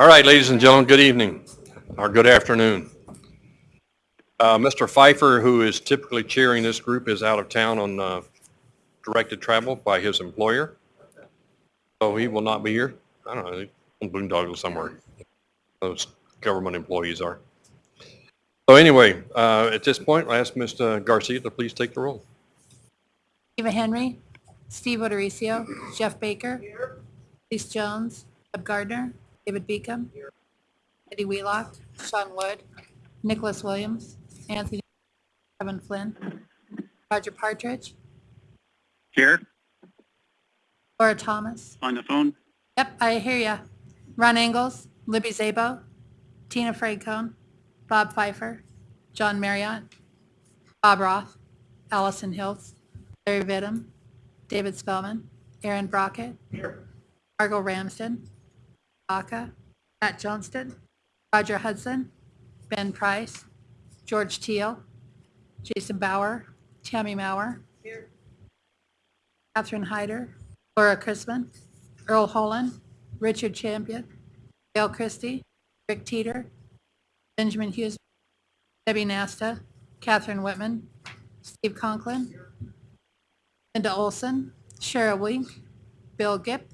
All right, ladies and gentlemen, good evening, or good afternoon. Uh, Mr. Pfeiffer, who is typically chairing this group, is out of town on uh, directed travel by his employer. So he will not be here. I don't know, on boondoggle somewhere. Those government employees are. So anyway, uh, at this point, I'll ask Mr. Garcia to please take the roll. Eva Henry, Steve O'Dorisio, Jeff Baker, Elise Jones, Deb Gardner, David Beacom, Eddie Wheelock, Sean Wood, Nicholas Williams, Anthony, Kevin Flynn, Roger Partridge, Here, Laura Thomas. on the phone. Yep, I hear ya. Ron Engels, Libby Szabo, Tina Francone, Bob Pfeiffer, John Marriott, Bob Roth, Allison Hiltz, Larry Vittum, David Spellman, Aaron Brockett, Here. Margot Ramsden, Aka, Matt Johnston, Roger Hudson, Ben Price, George Teal, Jason Bauer, Tammy Maurer, Catherine Hyder, Laura Chrisman, Earl Holland, Richard Champion, Gail Christie, Rick Teeter, Benjamin Hughes, Debbie Nasta, Catherine Whitman, Steve Conklin, Linda Olson, Cheryl Wink, Bill Gipp,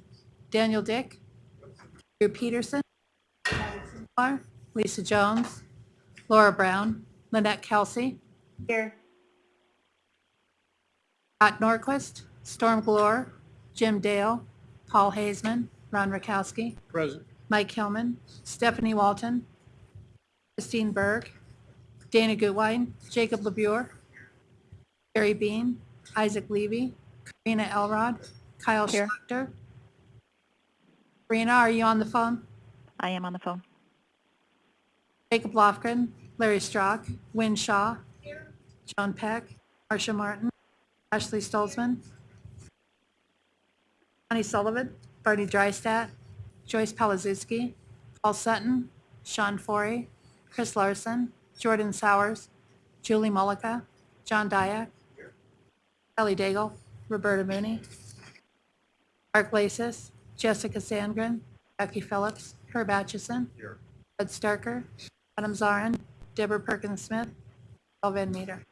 Daniel Dick, Drew Peterson, Lisa Jones, Laura Brown, Lynette Kelsey. Here. Pat Norquist, Storm Glore, Jim Dale, Paul Hazeman, Ron Rakowski, Present. Mike Hillman, Stephanie Walton, Christine Berg, Dana Goodwine, Jacob LaBure, Gary Bean, Isaac Levy, Karina Elrod, Kyle Here. Schlachter. Karina, are you on the phone? I am on the phone. Jacob Lofgren, Larry Strock, Wynne Shaw, John Peck, Marcia Martin, Ashley Stolzmann, Connie Sullivan, Barney Drystat, Joyce Palazuski, Paul Sutton, Sean Forey, Chris Larson, Jordan Sowers, Julie Mullica, John Dyak, Kelly Daigle, Roberta Mooney, Mark Lasis, Jessica Sandgren, Becky Phillips, Herb Atchison, Ed Starker, Adam Zarrin, Deborah Perkins Smith, Paul Van Meter.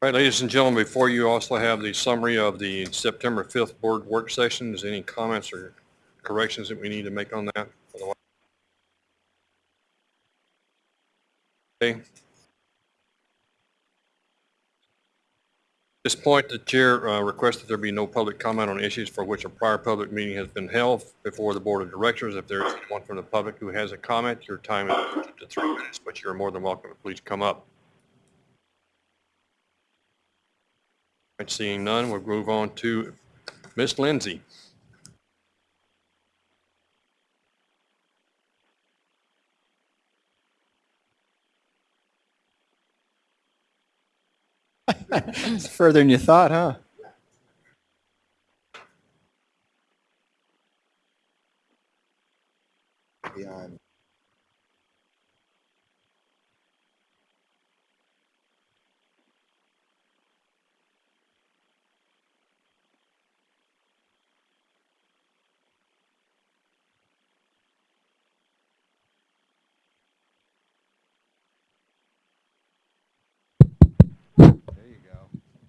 All right, ladies and gentlemen, before you also have the summary of the September 5th board work session. Is any comments or corrections that we need to make on that? Okay. At this point, the chair uh, requests that there be no public comment on issues for which a prior public meeting has been held before the board of directors. If there is anyone from the public who has a comment, your time is to three minutes, but you're more than welcome to please come up. All right, Seeing none, we'll move on to Ms. Lindsay. It's further than you thought, huh? Beyond.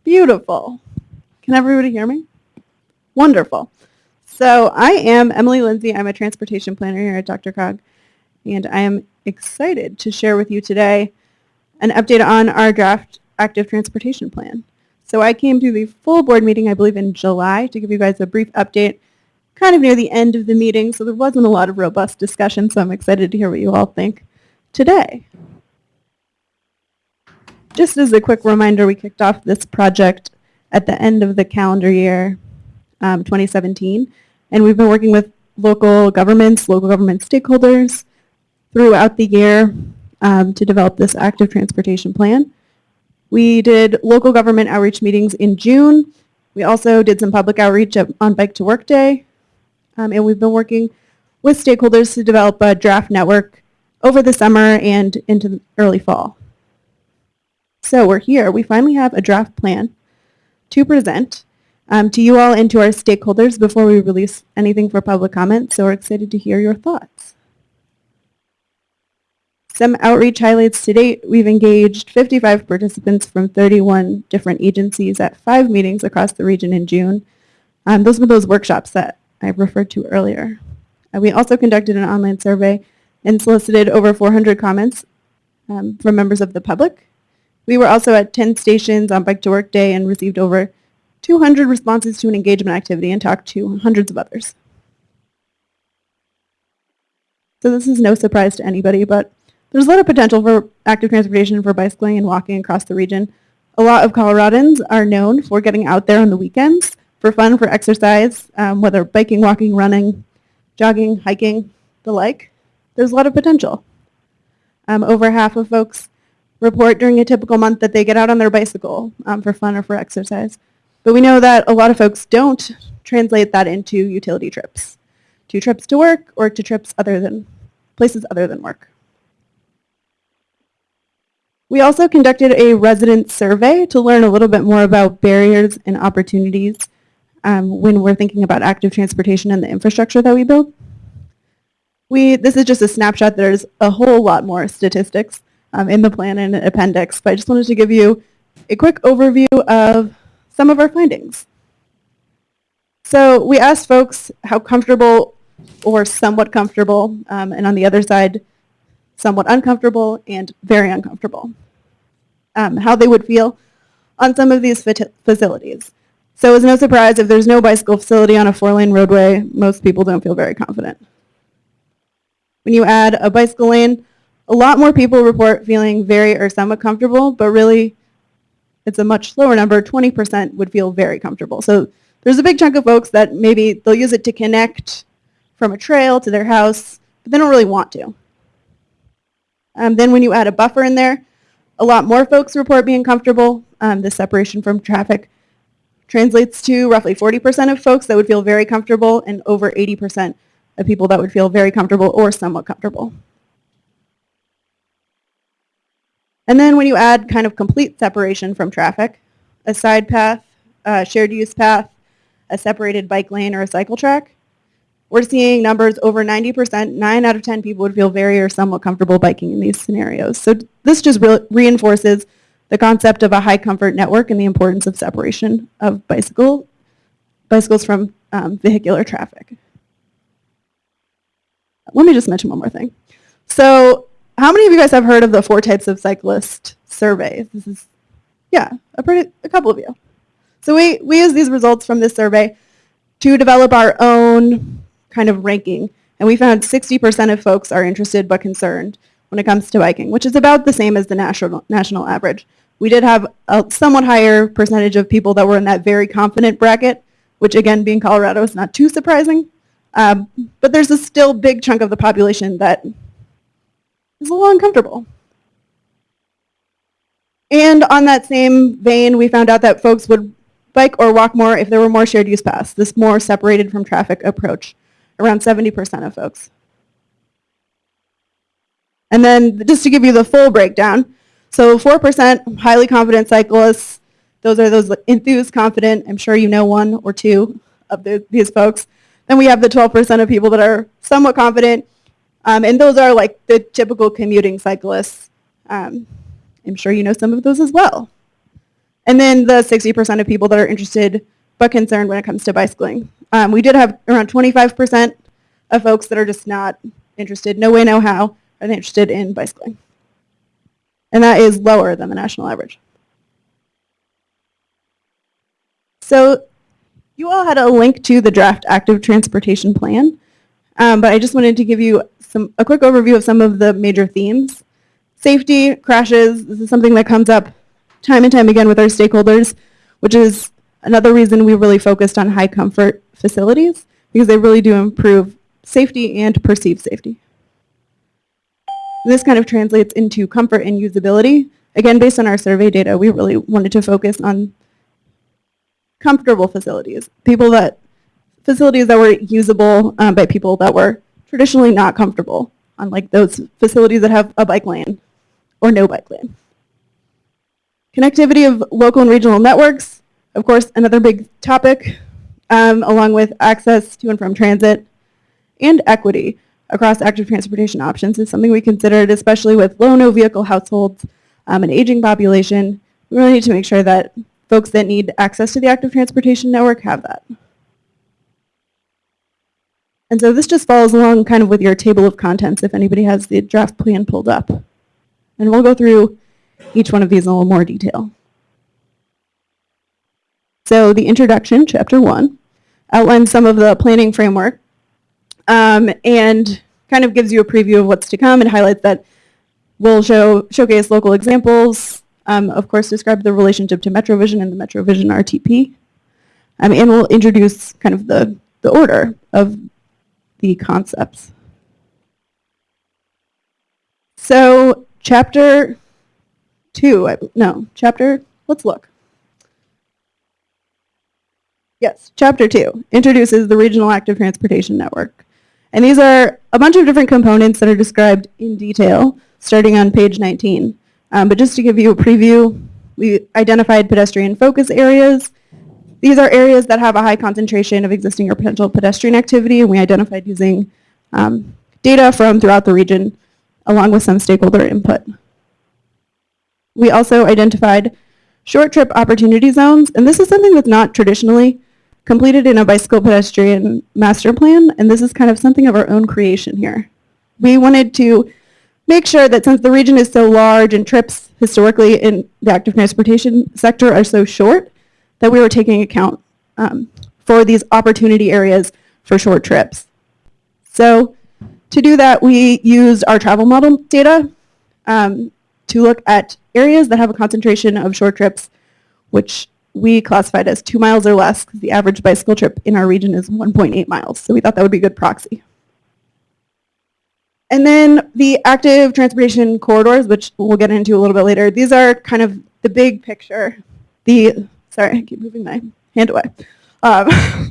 Beautiful. Can everybody hear me? Wonderful. So I am Emily Lindsay. I'm a transportation planner here at DRCOG, and I am excited to share with you today an update on our draft active transportation plan. So I came to the full board meeting, I believe, in July to give you guys a brief update, kind of near the end of the meeting, so there wasn't a lot of robust discussion, so I'm excited to hear what you all think today. Just as a quick reminder, we kicked off this project at the end of the calendar year um, 2017, and we've been working with local governments, local government stakeholders throughout the year um, to develop this active transportation plan. We did local government outreach meetings in June. We also did some public outreach at- on Bike to Work Day. Um, and we've been working with stakeholders to develop a draft network over the summer and into early fall. So we're here. We finally have a draft plan to present um, to you all and to our stakeholders before we release anything for public comment. So we're excited to hear your thoughts. Some outreach highlights to date. We've engaged 55 participants from 31 different agencies at five meetings across the region in June. Um, those were those workshops that I referred to earlier. Uh, we also conducted an online survey and solicited over 400 comments um, from members of the public. We were also at 10 stations on Bike to Work Day and received over 200 responses to an engagement activity and talked to hundreds of others. So this is no surprise to anybody, but there's a lot of potential for active transportation for bicycling and walking across the region. A lot of Coloradans are known for getting out there on the weekends for fun, for exercise, um, whether biking, walking, running, jogging, hiking, the like. There's a lot of potential. Um, over half of folks report during a typical month that they get out on their bicycle um, for fun or for exercise. But we know that a lot of folks don't translate that into utility trips, to trips to work or to trips other than places other than work. We also conducted a resident survey to learn a little bit more about barriers and opportunities um, when we're thinking about active transportation and the infrastructure that we build. We, this is just a snapshot. There's a whole lot more statistics um, in the plan and appendix, but I just wanted to give you a quick overview of some of our findings. So we asked folks how comfortable or somewhat comfortable, um, and on the other side, somewhat uncomfortable and very uncomfortable, um, how they would feel on some of these facilities. So it's no surprise if there's no bicycle facility on a four-lane roadway, most people don't feel very confident. When you add a bicycle lane, a lot more people report feeling very or somewhat comfortable, but really it's a much lower number. 20% would feel very comfortable. So there's a big chunk of folks that maybe they'll use it to connect from a trail to their house, but they don't really want to. Um, then when you add a buffer in there, a lot more folks report being comfortable. Um, the separation from traffic translates to roughly 40% of folks that would feel very comfortable and over 80% of people that would feel very comfortable or somewhat comfortable. And then when you add kind of complete separation from traffic, a side path, a shared use path, a separated bike lane, or a cycle track, we're seeing numbers over 90%, 9 out of 10 people would feel very or somewhat comfortable biking in these scenarios. So this just re- reinforces the concept of a high comfort network and the importance of separation of bicycle, bicycles from um, vehicular traffic. Let me just mention one more thing. So how many of you guys have heard of the four types of cyclist survey? This is, yeah, a, pretty, a couple of you. So we, we use these results from this survey to develop our own kind of ranking. And we found 60% of folks are interested but concerned when it comes to biking, which is about the same as the national, national average. We did have a somewhat higher percentage of people that were in that very confident bracket, which again, being Colorado is not too surprising. Um, but there's a still big chunk of the population that is a little uncomfortable. And on that same vein, we found out that folks would bike or walk more if there were more shared use paths, this more separated from traffic approach, around 70% of folks. And then just to give you the full breakdown, so 4% highly confident cyclists, those are those enthused, confident, I'm sure you know one or two of the, these folks. Then we have the 12% of people that are somewhat confident, um, and those are like the typical commuting cyclists. Um, I'm sure you know some of those as well. And then the 60% of people that are interested but concerned when it comes to bicycling. Um, we did have around 25% of folks that are just not interested, no way, no how, are they interested in bicycling. And that is lower than the national average. So you all had a link to the draft active transportation plan, um, but I just wanted to give you some a quick overview of some of the major themes. Safety, crashes, this is something that comes up time and time again with our stakeholders, which is another reason we really focused on high comfort facilities, because they really do improve safety and perceived safety. This kind of translates into comfort and usability. Again, based on our survey data, we really wanted to focus on comfortable facilities, people that facilities that were usable um, by people that were traditionally not comfortable, unlike those facilities that have a bike lane or no bike lane. Connectivity of local and regional networks, of course, another big topic, um, along with access to and from transit and equity across active transportation options is something we considered, especially with low no vehicle households, um, an aging population. We really need to make sure that folks that need access to the active transportation network have that. And so this just follows along kind of with your table of contents if anybody has the draft plan pulled up. And we'll go through each one of these in a little more detail. So the introduction, chapter one, outlines some of the planning framework um, and kind of gives you a preview of what's to come and highlights that we'll show showcase local examples, um, of course describe the relationship to MetroVision and the MetroVision RTP, um, and we'll introduce kind of the, the order of the concepts. So chapter two, I, no, chapter, let's look. Yes, chapter two introduces the Regional Active Transportation Network. And these are a bunch of different components that are described in detail, starting on page 19. Um, but just to give you a preview, we identified pedestrian focus areas. These are areas that have a high concentration of existing or potential pedestrian activity, and we identified using um, data from throughout the region, along with some stakeholder input. We also identified short trip opportunity zones, and this is something that's not traditionally completed in a bicycle pedestrian master plan, and this is kind of something of our own creation here. We wanted to make sure that since the region is so large and trips historically in the active transportation sector are so short, that we were taking account um, for these opportunity areas for short trips. So to do that, we used our travel model data um, to look at areas that have a concentration of short trips, which we classified as two miles or less because the average bicycle trip in our region is 1.8 miles. So we thought that would be a good proxy. And then the active transportation corridors, which we'll get into a little bit later, these are kind of the big picture. The, sorry, I keep moving my hand away. Um,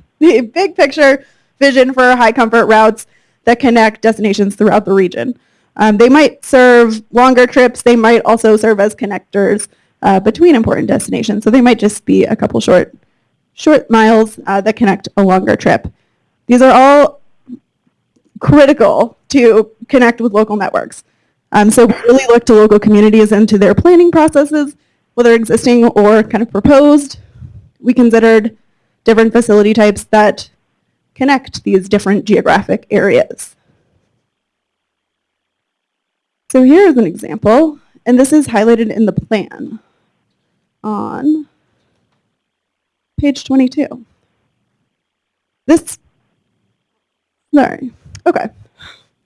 the big picture vision for high comfort routes that connect destinations throughout the region. Um, they might serve longer trips. They might also serve as connectors uh, between important destinations. So they might just be a couple short, short miles uh, that connect a longer trip. These are all critical to connect with local networks. Um, so we really look to local communities and to their planning processes, whether existing or kind of proposed. We considered different facility types that connect these different geographic areas. So here's an example, and this is highlighted in the plan on page 22. This, sorry, okay.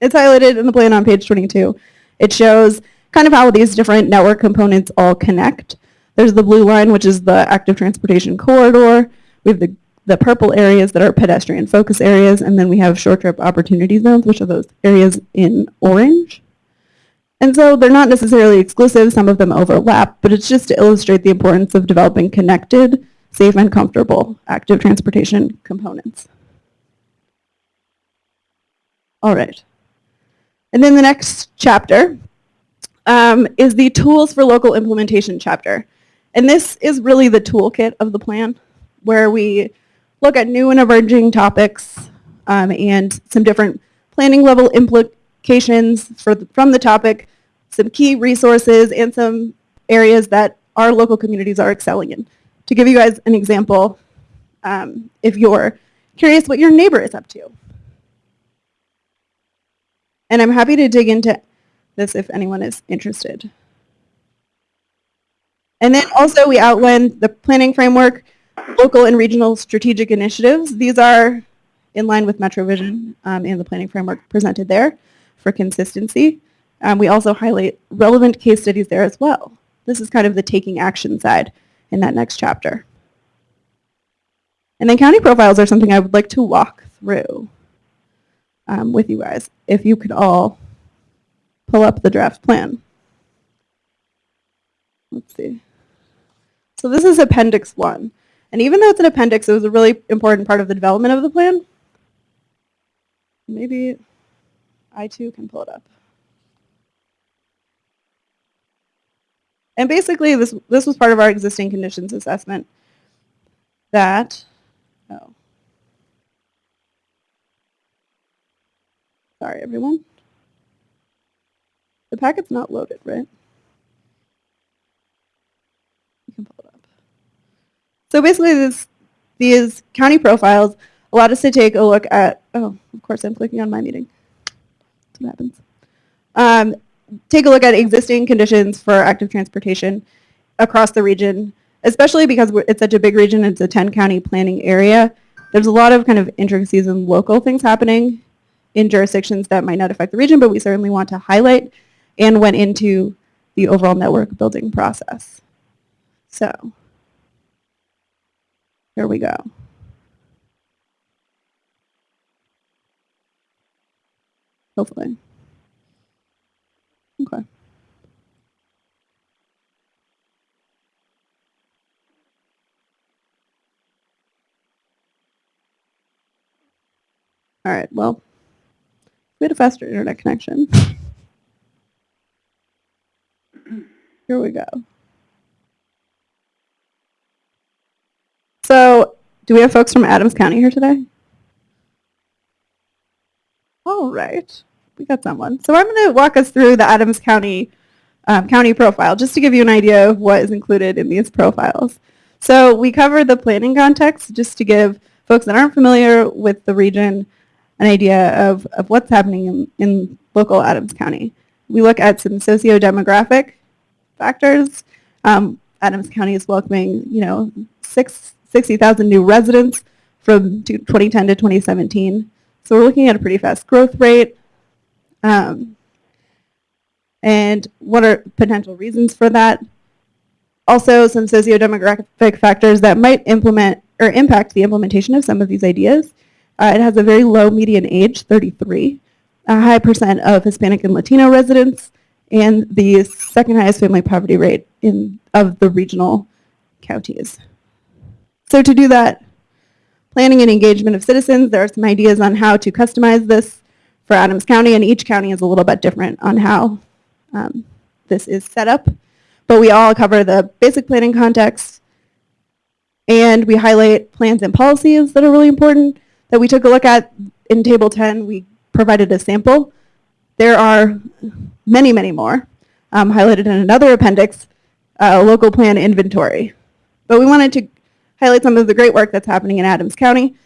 It's highlighted in the plan on page 22. It shows kind of how these different network components all connect. There's the blue line, which is the active transportation corridor. We have the, the purple areas that are pedestrian focus areas, and then we have short trip opportunity zones, which are those areas in orange. And so they're not necessarily exclusive, some of them overlap, but it's just to illustrate the importance of developing connected, safe, and comfortable active transportation components. All right. And then the next chapter um, is the tools for local implementation chapter. And this is really the toolkit of the plan where we look at new and emerging topics um, and some different planning level implications for the, from the topic some key resources and some areas that our local communities are excelling in. To give you guys an example, um, if you're curious what your neighbor is up to. And I'm happy to dig into this if anyone is interested. And then also we outlined the planning framework, local and regional strategic initiatives. These are in line with MetroVision um, and the planning framework presented there for consistency. Um, we also highlight relevant case studies there as well. This is kind of the taking action side in that next chapter. And then county profiles are something I would like to walk through um, with you guys, if you could all pull up the draft plan. Let's see. So this is Appendix 1. And even though it's an appendix, it was a really important part of the development of the plan. Maybe I too can pull it up. And basically, this this was part of our existing conditions assessment. That, oh, sorry everyone. The packet's not loaded, right? You can pull it up. So basically, this these county profiles allowed us to take a look at. Oh, of course, I'm clicking on my meeting. That's what happens. Um, take a look at existing conditions for active transportation across the region, especially because it's such a big region. It's a 10 county planning area. There's a lot of kind of intricacies and local things happening in jurisdictions that might not affect the region, but we certainly want to highlight and went into the overall network building process. So here we go. Hopefully. Okay. All right, well, we had a faster internet connection. Here we go. So, do we have folks from Adams County here today? All right, we got someone. So I'm going to walk us through the Adams County um, county profile just to give you an idea of what is included in these profiles. So we cover the planning context just to give folks that aren't familiar with the region an idea of, of what's happening in, in local Adams County. We look at some socio-demographic factors. Um, Adams County is welcoming, you know, six, 60,000 new residents from 2010 to 2017. So we're looking at a pretty fast growth rate. Um, and what are potential reasons for that? Also, some socio-demographic factors that might implement or impact the implementation of some of these ideas. Uh, it has a very low median age, 33, a high percent of Hispanic and Latino residents, and the second highest family poverty rate in of the regional counties. So to do that, planning and engagement of citizens, there are some ideas on how to customize this for Adams County, and each county is a little bit different on how um, this is set up. But we all cover the basic planning context, and we highlight plans and policies that are really important that we took a look at in Table 10. We provided a sample. There are many, many more um, highlighted in another appendix, uh, local plan inventory. But we wanted to highlight some of the great work that's happening in Adams County.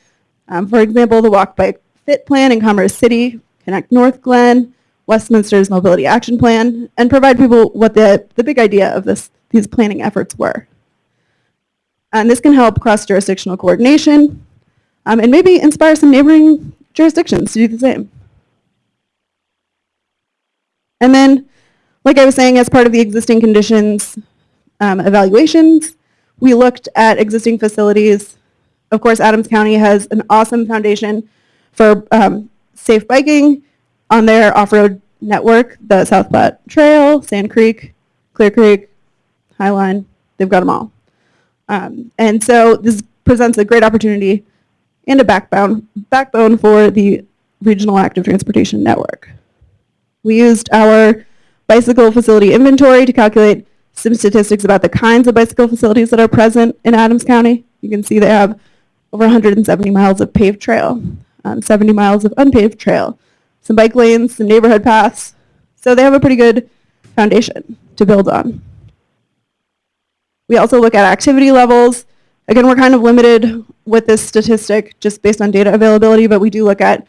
Um, for example, the Walk Bike Fit Plan in Commerce City, Connect Northglenn, Westminster's Mobility Action Plan, and provide people what the, the big idea of this, these planning efforts were. And this can help cross-jurisdictional coordination um, and maybe inspire some neighboring jurisdictions to do the same. And then, like I was saying, as part of the existing conditions um, evaluations, we looked at existing facilities. Of course, Adams County has an awesome foundation for um, safe biking on their off-road network, the South Platte Trail, Sand Creek, Clear Creek, Highline, they've got them all. Um, and so this presents a great opportunity and a backbone, backbone for the Regional Active Transportation Network. We used our bicycle facility inventory to calculate some statistics about the kinds of bicycle facilities that are present in Adams County. You can see they have over 170 miles of paved trail, um, 70 miles of unpaved trail, some bike lanes, some neighborhood paths. So they have a pretty good foundation to build on. We also look at activity levels. Again, we're kind of limited with this statistic just based on data availability, but we do look at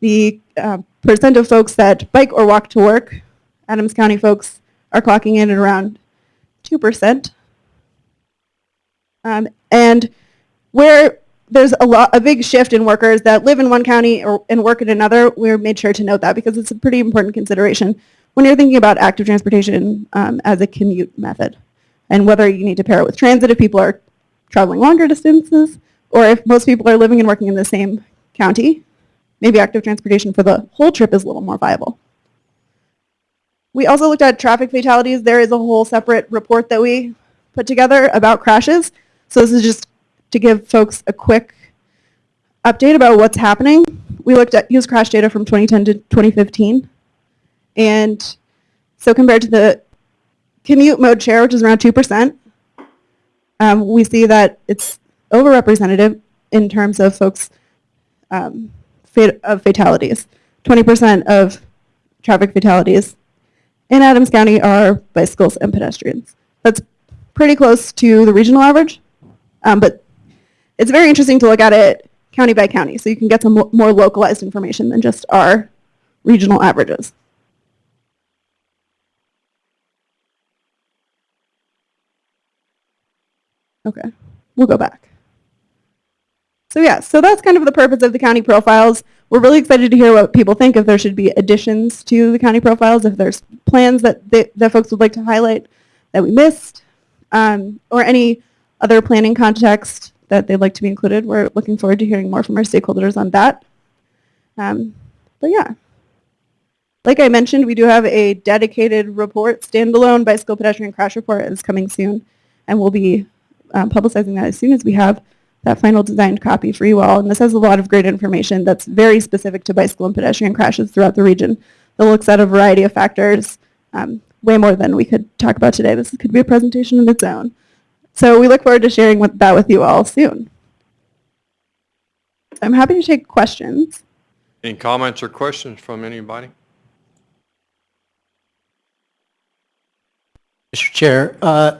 the uh, percent of folks that bike or walk to work. Adams County folks are clocking in at around 2%. Um, and where there's a lot, a big shift in workers that live in one county or, and work in another, we're made sure to note that because it's a pretty important consideration when you're thinking about active transportation um, as a commute method and whether you need to pair it with transit if people are traveling longer distances or if most people are living and working in the same county, maybe active transportation for the whole trip is a little more viable. We also looked at traffic fatalities. There is a whole separate report that we put together about crashes. So this is just to give folks a quick update about what's happening. We looked at use crash data from 2010 to 2015. And so compared to the commute mode share, which is around 2%, um, we see that it's overrepresentative in terms of folks um, fat- of fatalities. 20% of traffic fatalities in Adams County are bicycles and pedestrians. That's pretty close to the regional average, um, but it's very interesting to look at it county by county, so you can get some mo- more localized information than just our regional averages. Okay, we'll go back. So yeah, so that's kind of the purpose of the county profiles. We're really excited to hear what people think, if there should be additions to the county profiles, if there's plans that, they, that folks would like to highlight that we missed, um, or any other planning context that they'd like to be included. We're looking forward to hearing more from our stakeholders on that. Um, but yeah. Like I mentioned, we do have a dedicated report, standalone bicycle pedestrian crash report is coming soon, and we'll be um, publicizing that as soon as we have that final designed copy for you all. And this has a lot of great information that's very specific to bicycle and pedestrian crashes throughout the region that looks at a variety of factors, um, way more than we could talk about today. This could be a presentation in its own. So we look forward to sharing with, that with you all soon. I'm happy to take questions. Any comments or questions from anybody? Mr. Chair, uh,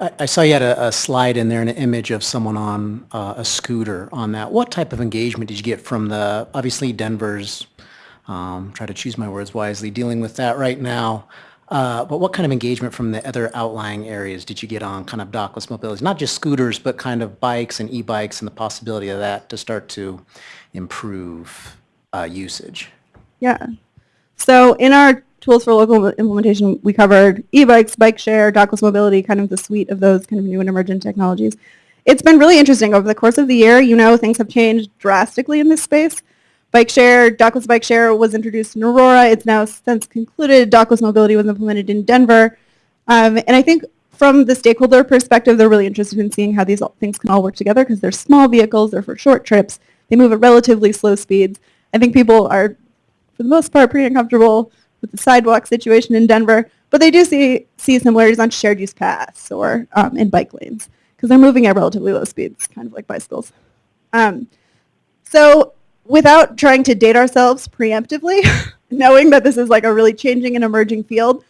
I saw you had a a slide in there, an image of someone on uh, a scooter on that. What type of engagement did you get from the, obviously Denver's, um, try to choose my words wisely, dealing with that right now, Uh, but what kind of engagement from the other outlying areas did you get on kind of dockless mobility? Not just scooters, but kind of bikes and e-bikes and the possibility of that to start to improve uh, usage? Yeah. So in our tools for local implementation, we covered e-bikes, bike share, dockless mobility, kind of the suite of those kind of new and emergent technologies. It's been really interesting over the course of the year. You know, things have changed drastically in this space. Bike share, dockless bike share was introduced in Aurora. It's now since concluded. Dockless mobility was implemented in Denver. Um, and I think from the stakeholder perspective, they're really interested in seeing how these things can all work together because they're small vehicles, they're for short trips, they move at relatively slow speeds. I think people are, for the most part, pretty uncomfortable with the sidewalk situation in Denver, but they do see, see similarities on shared use paths or um, in bike lanes because they're moving at relatively low speeds, kind of like bicycles. Um, so without trying to date ourselves preemptively, knowing that this is like a really changing and emerging field,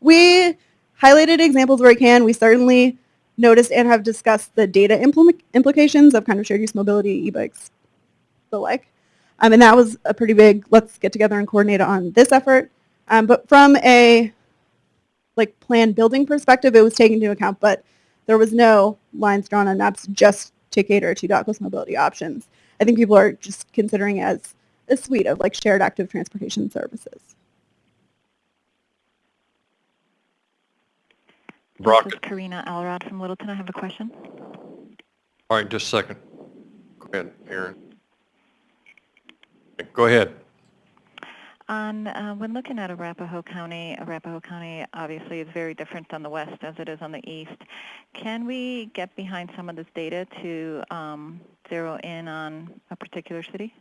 we highlighted examples where we can. We certainly noticed and have discussed the data implement- implications of kind of shared use mobility, e-bikes, the like. Um, and that was a pretty big, let's get together and coordinate on this effort. Um, but from a like plan building perspective, it was taken into account, but there was no lines drawn on maps just to cater to dockless mobility options. I think people are just considering it as a suite of like shared active transportation services. This is Karina Elrod from Littleton. I have a question. all right, just a second. Go ahead, Aaron. Go ahead. On, uh, when looking at Arapahoe County, Arapahoe County obviously is very different on the west as it is on the east. Can we get behind some of this data to um, zero in on a particular city?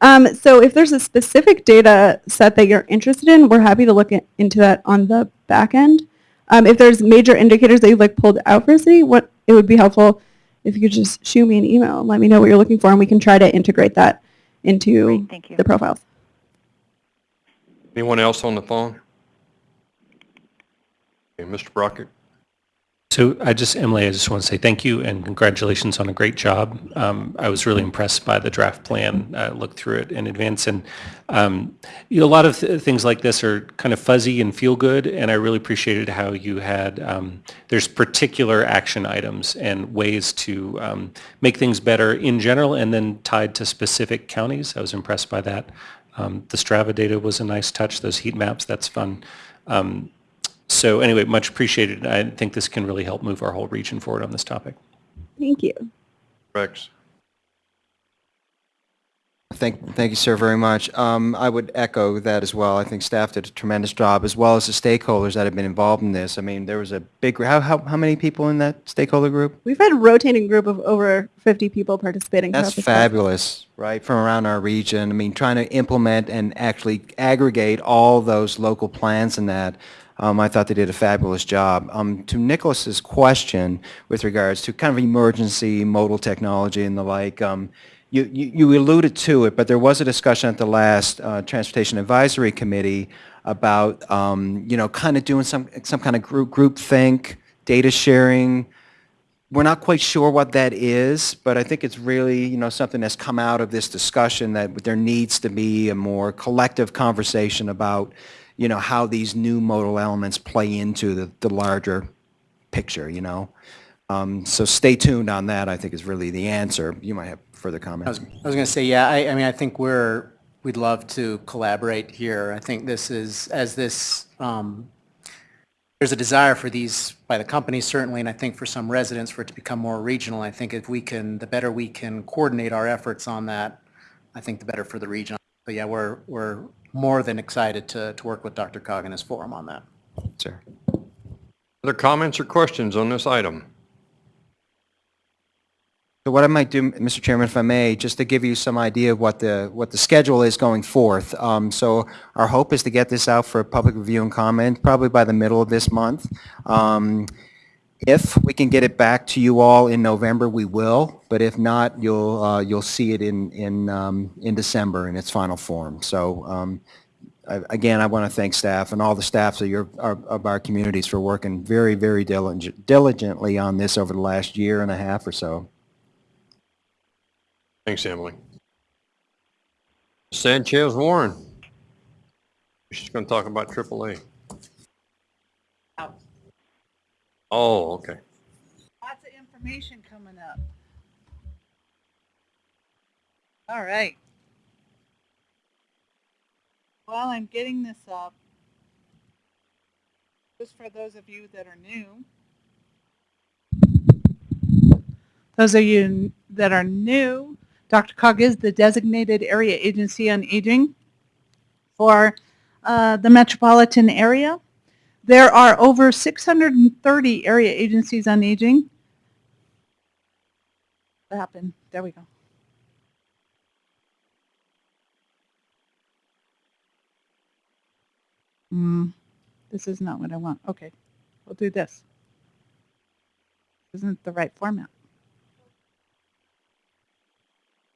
Um, so if there's a specific data set that you're interested in, we're happy to look into that on the back end. Um, if there's major indicators that you'd like pulled out for a city, what it would be helpful if you could just shoot me an email and let me know what you're looking for, and we can try to integrate that into Great, thank you. the profiles. Anyone else on the phone? Okay, Mr. Brockett? So I just, Emily, I just want to say thank you and congratulations on a great job. Um, I was really impressed by the draft plan, uh, looked through it in advance, and um, you know, a lot of th- things like this are kind of fuzzy and feel good, and I really appreciated how you had, um, there's particular action items and ways to um, make things better in general and then tied to specific counties. I was impressed by that. Um, The Strava data was a nice touch, those heat maps, that's fun. Um, so anyway, much appreciated. I think this can really help move our whole region forward on this topic. Thank you. Rex? Thank, thank you, sir, very much. Um, I would echo that as well. I think staff did a tremendous job, as well as the stakeholders that have been involved in this. I mean, there was a big, how, how, how many people in that stakeholder group? We've had a rotating group of over 50 people participating. That's throughout this fabulous, right, from around our region. I mean, trying to implement and actually aggregate all those local plans and that, um, I thought they did a fabulous job. Um, to Nicholas's question with regards to kind of emergency modal technology and the like, um, you, you you alluded to it, but there was a discussion at the last uh, Transportation Advisory Committee about, um, you know, kind of doing some, some kind of group, group think, data sharing, we're not quite sure what that is, but I think it's really, you know, something that's come out of this discussion that there needs to be a more collective conversation about, you know, how these new modal elements play into the, the larger picture, you know? Um, so stay tuned on that, I think is really the answer. You might have further was, comments. I was going to say, yeah, I, I mean, I think we're, we'd love to collaborate here. I think this is, as this, um, there's a desire for these by the companies certainly, and I think for some residents for it to become more regional. I think if we can, the better we can coordinate our efforts on that, I think the better for the region. But yeah, we're, we're more than excited to, to work with DRCOG and his forum on that. Sir. Other comments or questions on this item? So what I might do, Mr. Chairman, if I may, just to give you some idea of what the, what the schedule is going forth. Um, So our hope is to get this out for public review and comment probably by the middle of this month. Um, If we can get it back to you all in November, we will, but if not, you'll, uh, you'll see it in, in, um, in December in its final form. So um, I- again, I want to thank staff and all the staffs of your, of of our communities for working very, very diligent- diligently on this over the last year and a half or so. Thanks, Emily. Sanchez Warren. She's going to talk about AAA. Oh, okay. Lots of information coming up. All right. While I'm getting this up, just for those of you that are new, those of you that are new, DRCOG is the designated area agency on aging for uh, the metropolitan area. There are over 630 area agencies on aging. What happened? There we go. Hmm, this is not what I want. Okay, we'll do this. Isn't the right format.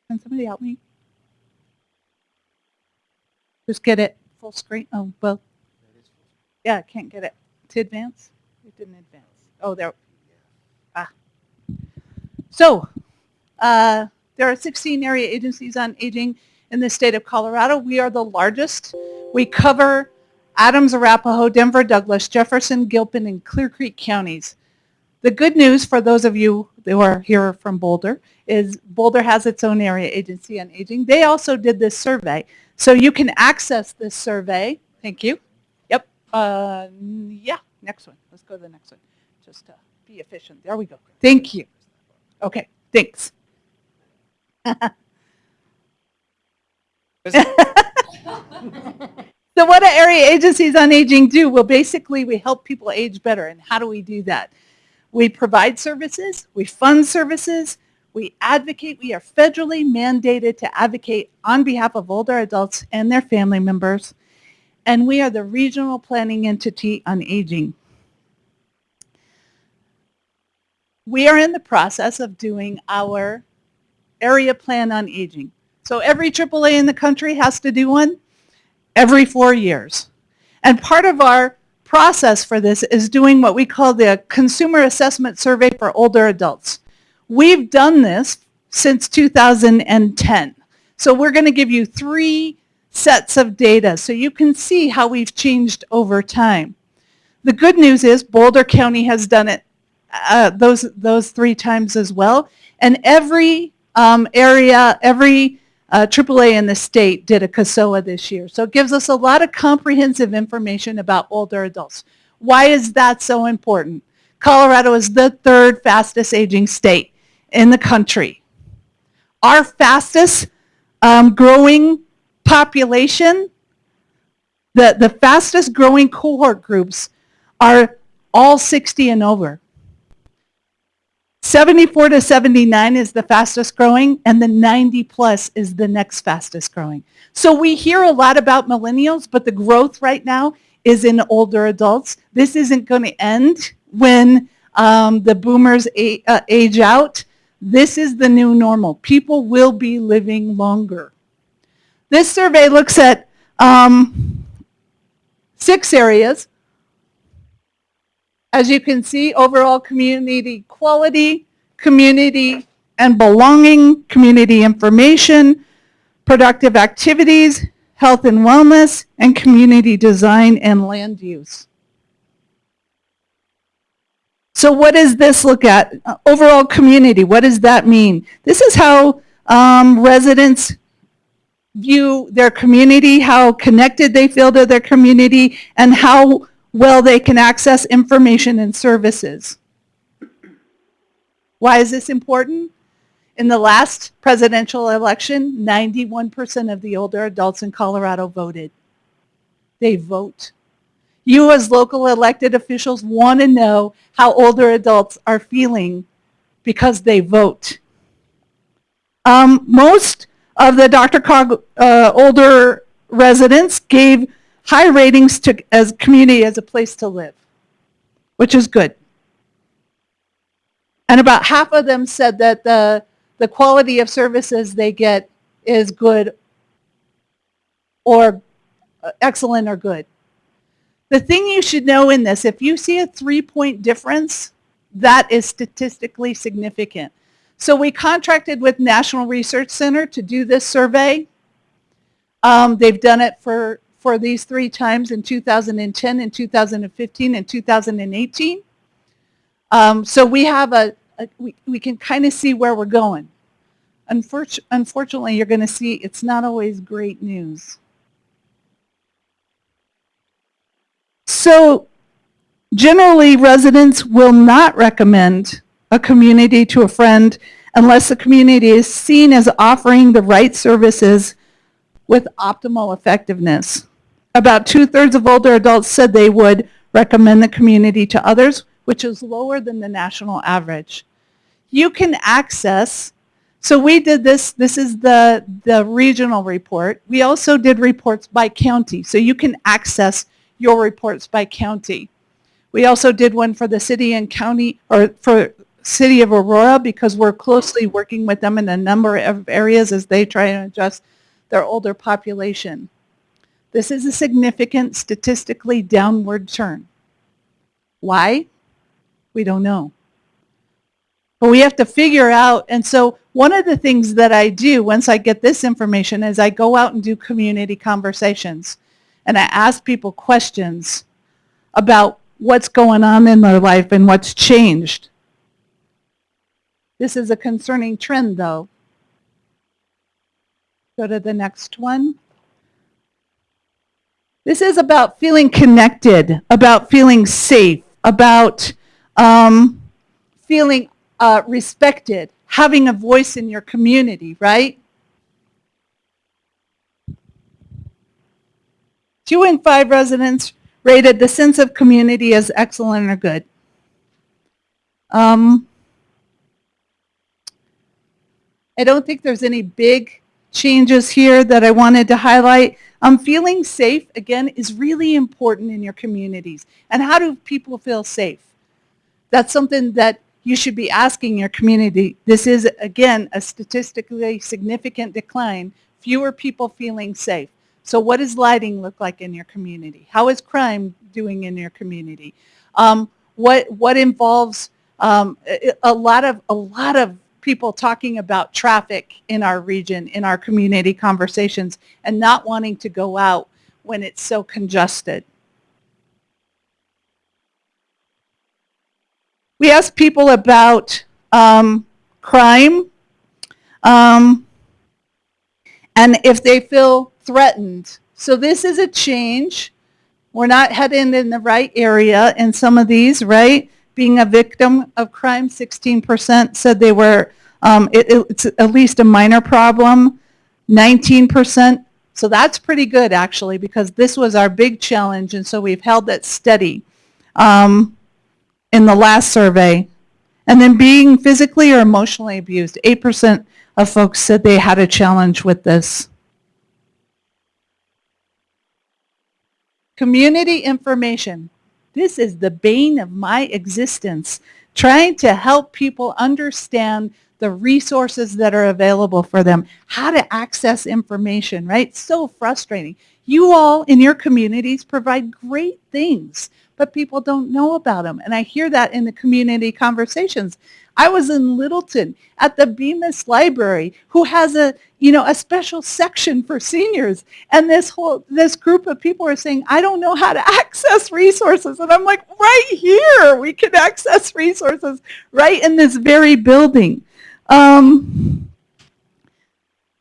Can somebody help me? Just get it full screen. Oh, well, yeah, I can't get it to advance. It didn't advance. Oh, there. Ah. So, uh, there are 16 area agencies on aging in the state of Colorado. We are the largest. We cover Adams, Arapahoe, Denver, Douglas, Jefferson, Gilpin, and Clear Creek counties. The good news for those of you who are here from Boulder is Boulder has its own area agency on aging. They also did this survey. So you can access this survey. Thank you. Yep. Uh, yeah, next one. Let's go to the next one. Just to be efficient. There we go. Thank you. Okay, thanks. So what do area agencies on aging do? Well, basically, we help people age better. And how do we do that? We provide services, we fund services, we advocate. We are federally mandated to advocate on behalf of older adults and their family members. And we are the regional planning entity on aging. We are in the process of doing our area plan on aging. So every AAA in the country has to do one every four years. And part of our process for this is doing what we call the Consumer Assessment Survey for Older Adults. We've done this since 2010. So we're going to give you three sets of data so you can see how we've changed over time. The good news is Boulder County has done it uh, those, those three times as well. And every um, area, every uh, AAA in the state did a CASOA this year. So it gives us a lot of comprehensive information about older adults. Why is that so important? Colorado is the third fastest aging state in the country. Our fastest um, growing population, the, the fastest growing cohort groups are all 60 and over. 74 to 79 is the fastest growing, and the 90 plus is the next fastest growing. So we hear a lot about millennials, but the growth right now is in older adults. This isn't going to end when um, the boomers uh, age out. This is the new normal. People will be living longer. This survey looks at um, six areas. As you can see, overall community quality, community and belonging, community information, productive activities, health and wellness, and community design and land use. So what does this look at? Uh, overall community, what does that mean? This is how um, residents view their community, how connected they feel to their community, and how well they can access information and services. Why is this important? In the last presidential election, 91% of the older adults in Colorado voted. They vote. You as local elected officials want to know how older adults are feeling because they vote. Um, most of the DRCOG uh, older residents gave high ratings to as community as a place to live, which is good. And about half of them said that the, the quality of services they get is good or uh, excellent or good. The thing you should know in this, if you see a three-point difference, that is statistically significant. So we contracted with National Research Center to do this survey. Um, they've done it for, for these three times in 2010, in 2015, and 2018. Um, so we have a, a we, we can kind of see where we're going. Unfortunately, unfortunately, you're going to see it's not always great news. So generally, residents will not recommend a community to a friend unless the community is seen as offering the right services with optimal effectiveness. About two-thirds of older adults said they would recommend the community to others, which is lower than the national average. You can access, so we did this, this is the, the regional report. We also did reports by county, so you can access your reports by county. We also did one for the city and county, or for city of Aurora, because we're closely working with them in a number of areas as they try to adjust their older population. This is a significant statistically downward turn. Why? We don't know. But we have to figure out, and so one of the things that I do once I get this information is I go out and do community conversations and I ask people questions about what's going on in their life and what's changed. This is a concerning trend though. Go to the next one. This is about feeling connected, about feeling safe, about um, feeling uh, respected, having a voice in your community, right? Two in five residents rated the sense of community as excellent or good. Um, I don't think there's any big changes here that I wanted to highlight. Um, feeling safe, again, is really important in your communities. And how do people feel safe? That's something that you should be asking your community. This is, again, a statistically significant decline. Fewer people feeling safe. So what does lighting look like in your community? How is crime doing in your community? Um, what what involves um, a lot of a lot of people talking about traffic in our region, in our community conversations, and not wanting to go out when it's so congested. We asked people about um, crime um, and if they feel threatened. So this is a change. We're not heading in the right area in some of these, right? Being a victim of crime, 16% said they were, um, it, it's at least a minor problem. 19%. So that's pretty good actually because this was our big challenge and so we've held that steady um, in the last survey. And then being physically or emotionally abused, 8% of folks said they had a challenge with this. Community information. This is the bane of my existence, trying to help people understand the resources that are available for them, how to access information, right? So frustrating. You all in your communities provide great things, but people don't know about them. And I hear that in the community conversations. I was in Littleton at the Bemis Library, who has a, you know, a special section for seniors. And this whole, this group of people are saying, I don't know how to access resources. And I'm like, right here, we can access resources right in this very building. Um,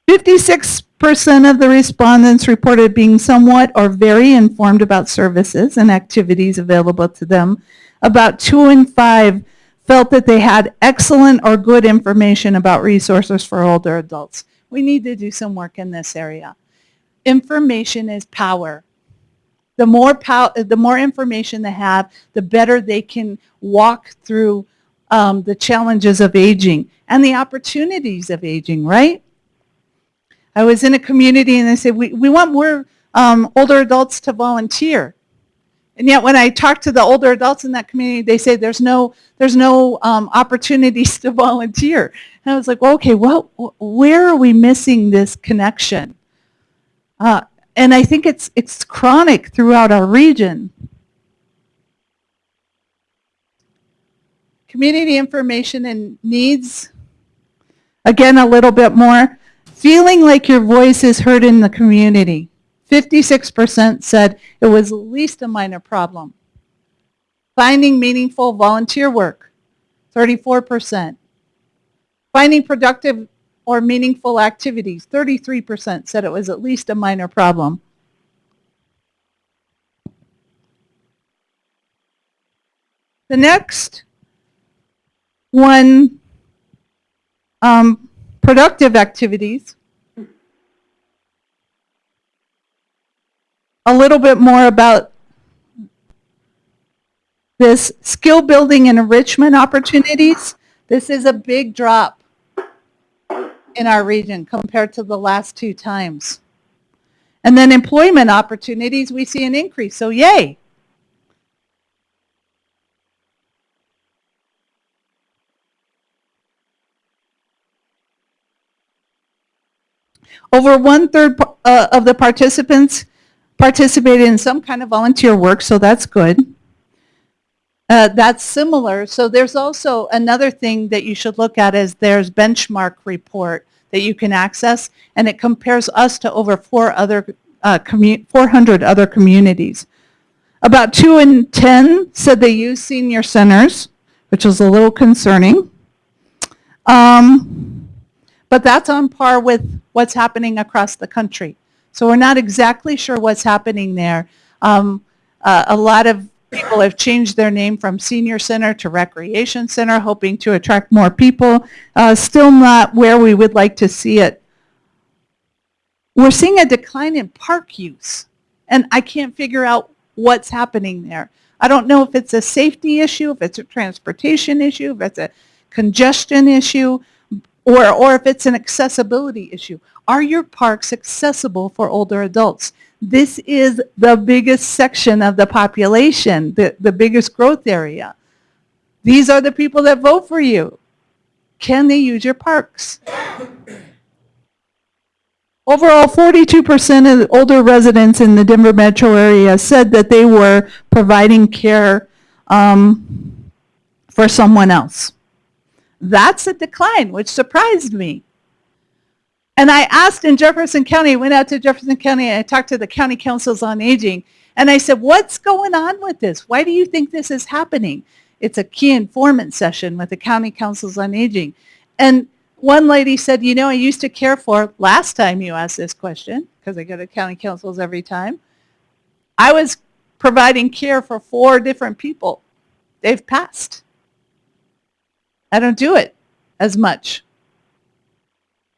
56% of the respondents reported being somewhat or very informed about services and activities available to them. About two in five felt that they had excellent or good information about resources for older adults. We need to do some work in this area. Information is power. The more, pow- the more information they have, the better they can walk through um, the challenges of aging and the opportunities of aging, right? I was in a community and they said, we, we want more um, older adults to volunteer. And yet when I talk to the older adults in that community, they say there's no, there's no um, opportunities to volunteer. And I was like, well, okay, well, where are we missing this connection? Uh, and I think it's, it's chronic throughout our region. Community information and needs, again, a little bit more. Feeling like your voice is heard in the community. 56% said it was at least a minor problem. Finding meaningful volunteer work, 34%. Finding productive or meaningful activities, 33% said it was at least a minor problem. The next one, um, productive activities. A little bit more about this skill building and enrichment opportunities. This is a big drop in our region compared to the last two times. And then employment opportunities, we see an increase, so yay. Over one-third uh, of the participants participated in some kind of volunteer work, so that's good. Uh, that's similar. So there's also another thing that you should look at is there's benchmark report that you can access, and it compares us to over four other, uh, 400 other communities. About 2 in 10 said they use senior centers, which is a little concerning. Um, but that's on par with what's happening across the country. So we're not exactly sure what's happening there. Um, uh, a lot of people have changed their name from senior center to recreation center, hoping to attract more people. Uh, still not where we would like to see it. We're seeing a decline in park use, and I can't figure out what's happening there. I don't know if it's a safety issue, if it's a transportation issue, if it's a congestion issue, or, or if it's an accessibility issue. Are your parks accessible for older adults? This is the biggest section of the population, the, the biggest growth area. These are the people that vote for you. Can they use your parks? Overall, 42% of older residents in the Denver metro area said that they were providing care um, for someone else. That's a decline, which surprised me. And I asked in Jefferson County, I went out to Jefferson County and I talked to the county councils on aging. And I said, what's going on with this? Why do you think this is happening? It's a key informant session with the county councils on aging. And one lady said, you know, I used to care for, last time you asked this question, because I go to county councils every time, I was providing care for four different people. They've passed. I don't do it as much.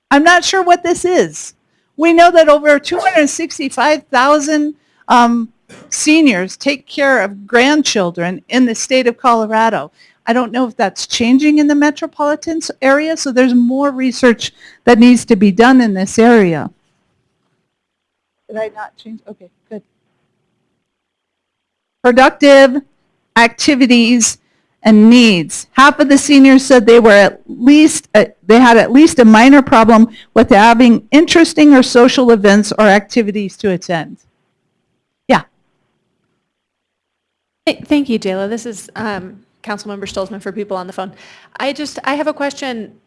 I'm not sure what this is. We know that over 265,000 um, seniors take care of grandchildren in the state of Colorado. I don't know if that's changing in the metropolitan area, so there's more research that needs to be done in this area. Did I not change? Okay, good. Productive activities and needs. Half of the seniors said they were at least, uh, they had at least a minor problem with having interesting or social events or activities to attend. Yeah, Hey, Thank you, Jayla. This is um, Councilmember Stolzmann for people on the phone. I just, I have a question.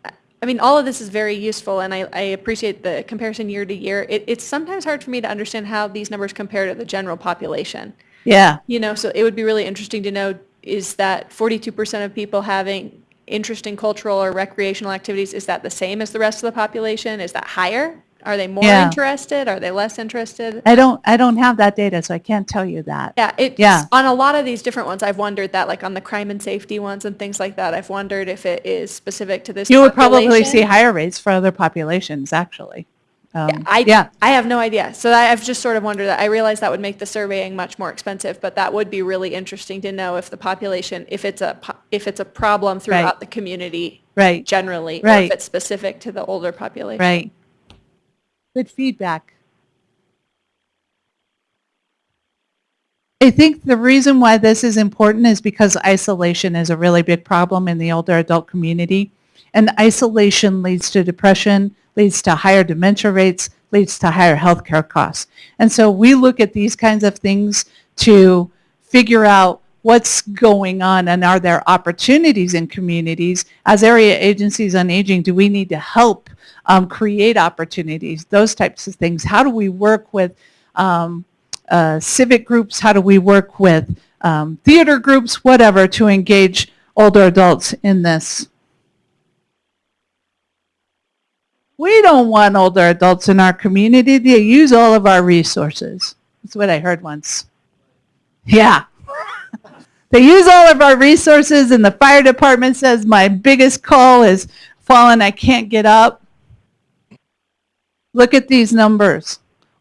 I mean, all of this is very useful, and I, I appreciate the comparison year to year. It, it's sometimes hard for me to understand how these numbers compare to the general population. yeah. You know, so it would be really interesting to know, is that 42% of people having interest in cultural or recreational activities, is that the same as the rest of the population? Is that higher? Are they more Yeah. interested? Are they less interested? I don't, I don't have that data, so I can't tell you that. Yeah, it's, Yeah. on a lot of these different ones, I've wondered that, like on the crime and safety ones and things like that, I've wondered if it is specific to this You would probably see higher rates for other populations, actually. Um, I, Yeah, I have no idea. So I- I've just sort of wondered that. I realize that would make the surveying much more expensive, but that would be really interesting to know if the population, if it's a, po- if it's a problem throughout the community right, generally, or Right. if it's specific to the older population. right. Good feedback. I think the reason why this is important is because isolation is a really big problem in the older adult community. And isolation leads to depression, leads to higher dementia rates, leads to higher healthcare costs. And so we look at these kinds of things to figure out what's going on and are there opportunities in communities? As area agencies on aging do we need to help um, create opportunities? Those types of things. How do we work with um, uh, civic groups? How do we work with um, theater groups? Whatever to engage older adults in this we don't want older adults in our community to use all of our resources that's what i heard once yeah they use all of our resources and the fire department says my biggest call is fallen, I can't get up. Look at these numbers.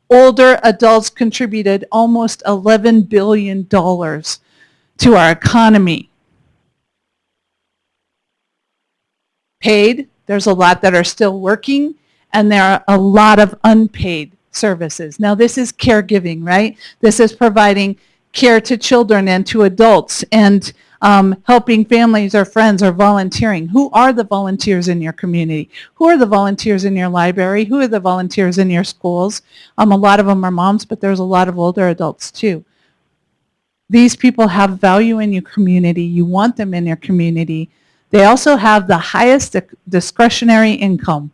Older adults contributed almost $11 billion to our economy. Paid, there's a lot that are still working, and there are a lot of unpaid services. Now this is caregiving, right? This is providing care to children and to adults and um, helping families or friends or volunteering. Who are the volunteers in your community? Who are the volunteers in your library? Who are the volunteers in your schools? Um, a lot of them are moms, but there's a lot of older adults too. These people have value in your community. You want them in your community. They also have the highest dis- discretionary income.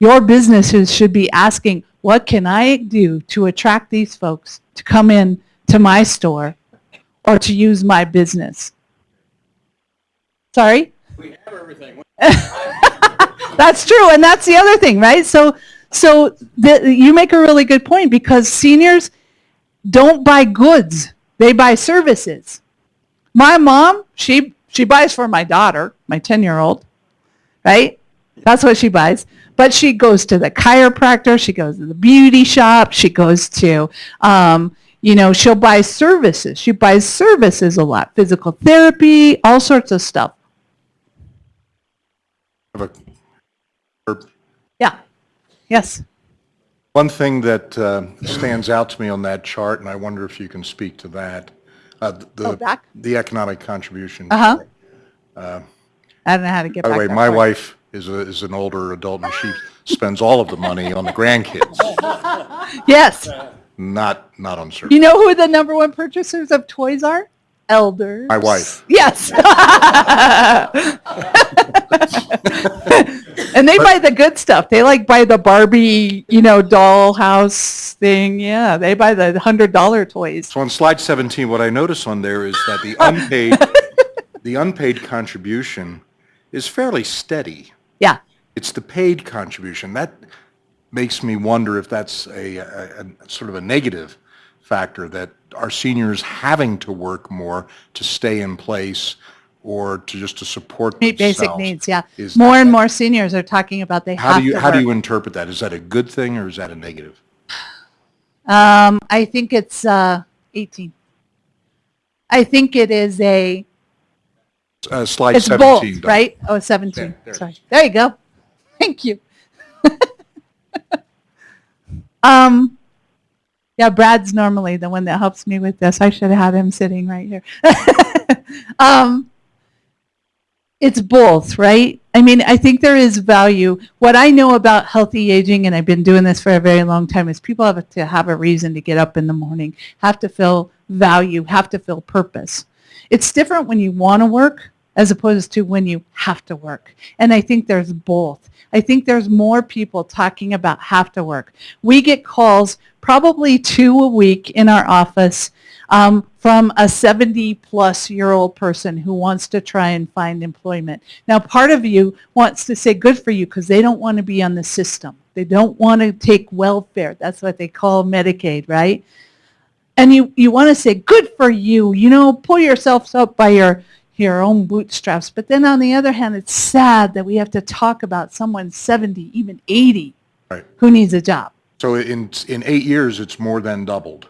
Your businesses should be asking, what can I do to attract these folks to come in to my store or to use my business? Sorry? We have everything. that's true, and that's the other thing, right? So, so the, you make a really good point because seniors don't buy goods; they buy services. My mom, she she buys for my daughter, my ten-year-old, right? That's what she buys. But she goes to the chiropractor, she goes to the beauty shop, she goes to, um, you know, she'll buy services. She buys services a lot, physical therapy, all sorts of stuff. Yeah. Yes. One thing that uh, stands out to me on that chart, and I wonder if you can speak to that, uh, the Oh, back? the economic contribution. Uh-huh. I don't know how to get By back the way, that my far. wife is a, is an older adult, and she spends all of the money on the grandkids, Yes. not, not on service. You know who the number one purchasers of toys are? Elders. My wife. Yes. and they buy the good stuff. They like buy the Barbie, you know, dollhouse thing. Yeah, they buy the hundred dollar toys. So on slide 17, what I notice on there is that the unpaid, the unpaid contribution is fairly steady. Yeah. It's the paid contribution. That makes me wonder if that's a, a, a sort of a negative factor, that are seniors having to work more to stay in place, or to just to support Meet basic themselves? needs, yeah. Is More that- and more seniors are talking about they How have do you, to how do you work. interpret that? Is that a good thing or is that a negative? Um, I think it's, uh, 18. I think it is a, Uh, Slide it's 17. both, Doug. right? Oh, 17, There, there it sorry. There you go. Thank you. Um, yeah, Brad's normally the one that helps me with this. I should have him sitting right here. Um, it's both, right? I mean, I think there is value. What I know about healthy aging, and I've been doing this for a very long time, is people have to have a reason to get up in the morning, have to feel value, have to feel purpose. It's different when you want to work as opposed to when you have to work. And I think there's both. I think there's more people talking about have to work. We get calls probably two a week in our office um, from a 70 plus year old person who wants to try and find employment. Now, part of you wants to say good for you because they don't want to be on the system. They don't want to take welfare. That's what they call Medicaid, right? And you, you want to say good for you, you know, pull yourself up by your, your own bootstraps. But then on the other hand, it's sad that we have to talk about someone 70, even 80 Right. who needs a job. So in, in eight years, it's more than doubled.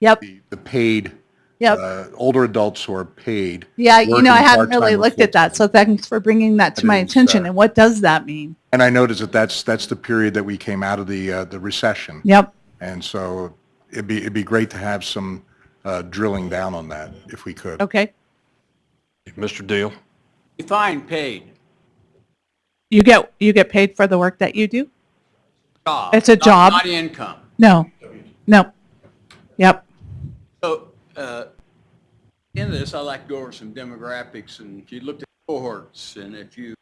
Yep, The, the paid, yep. uh, older adults who are paid. Yeah, you know, I working hadn't really part-time or looked at that, so thanks for bringing that to my didn't, attention. uh, And what does that mean? And I noticed that that's, that's the period that we came out of the, uh, the recession. Yep, And so it'd be, it'd be great to have some uh, drilling down on that if we could. okay. Mr. Deal? Define paid. You get, you get paid for the work that you do? Job. It's a not- job. Not income. No, no. Yep, So, uh, in this, I like to go over some demographics, and if you looked at cohorts, and if you,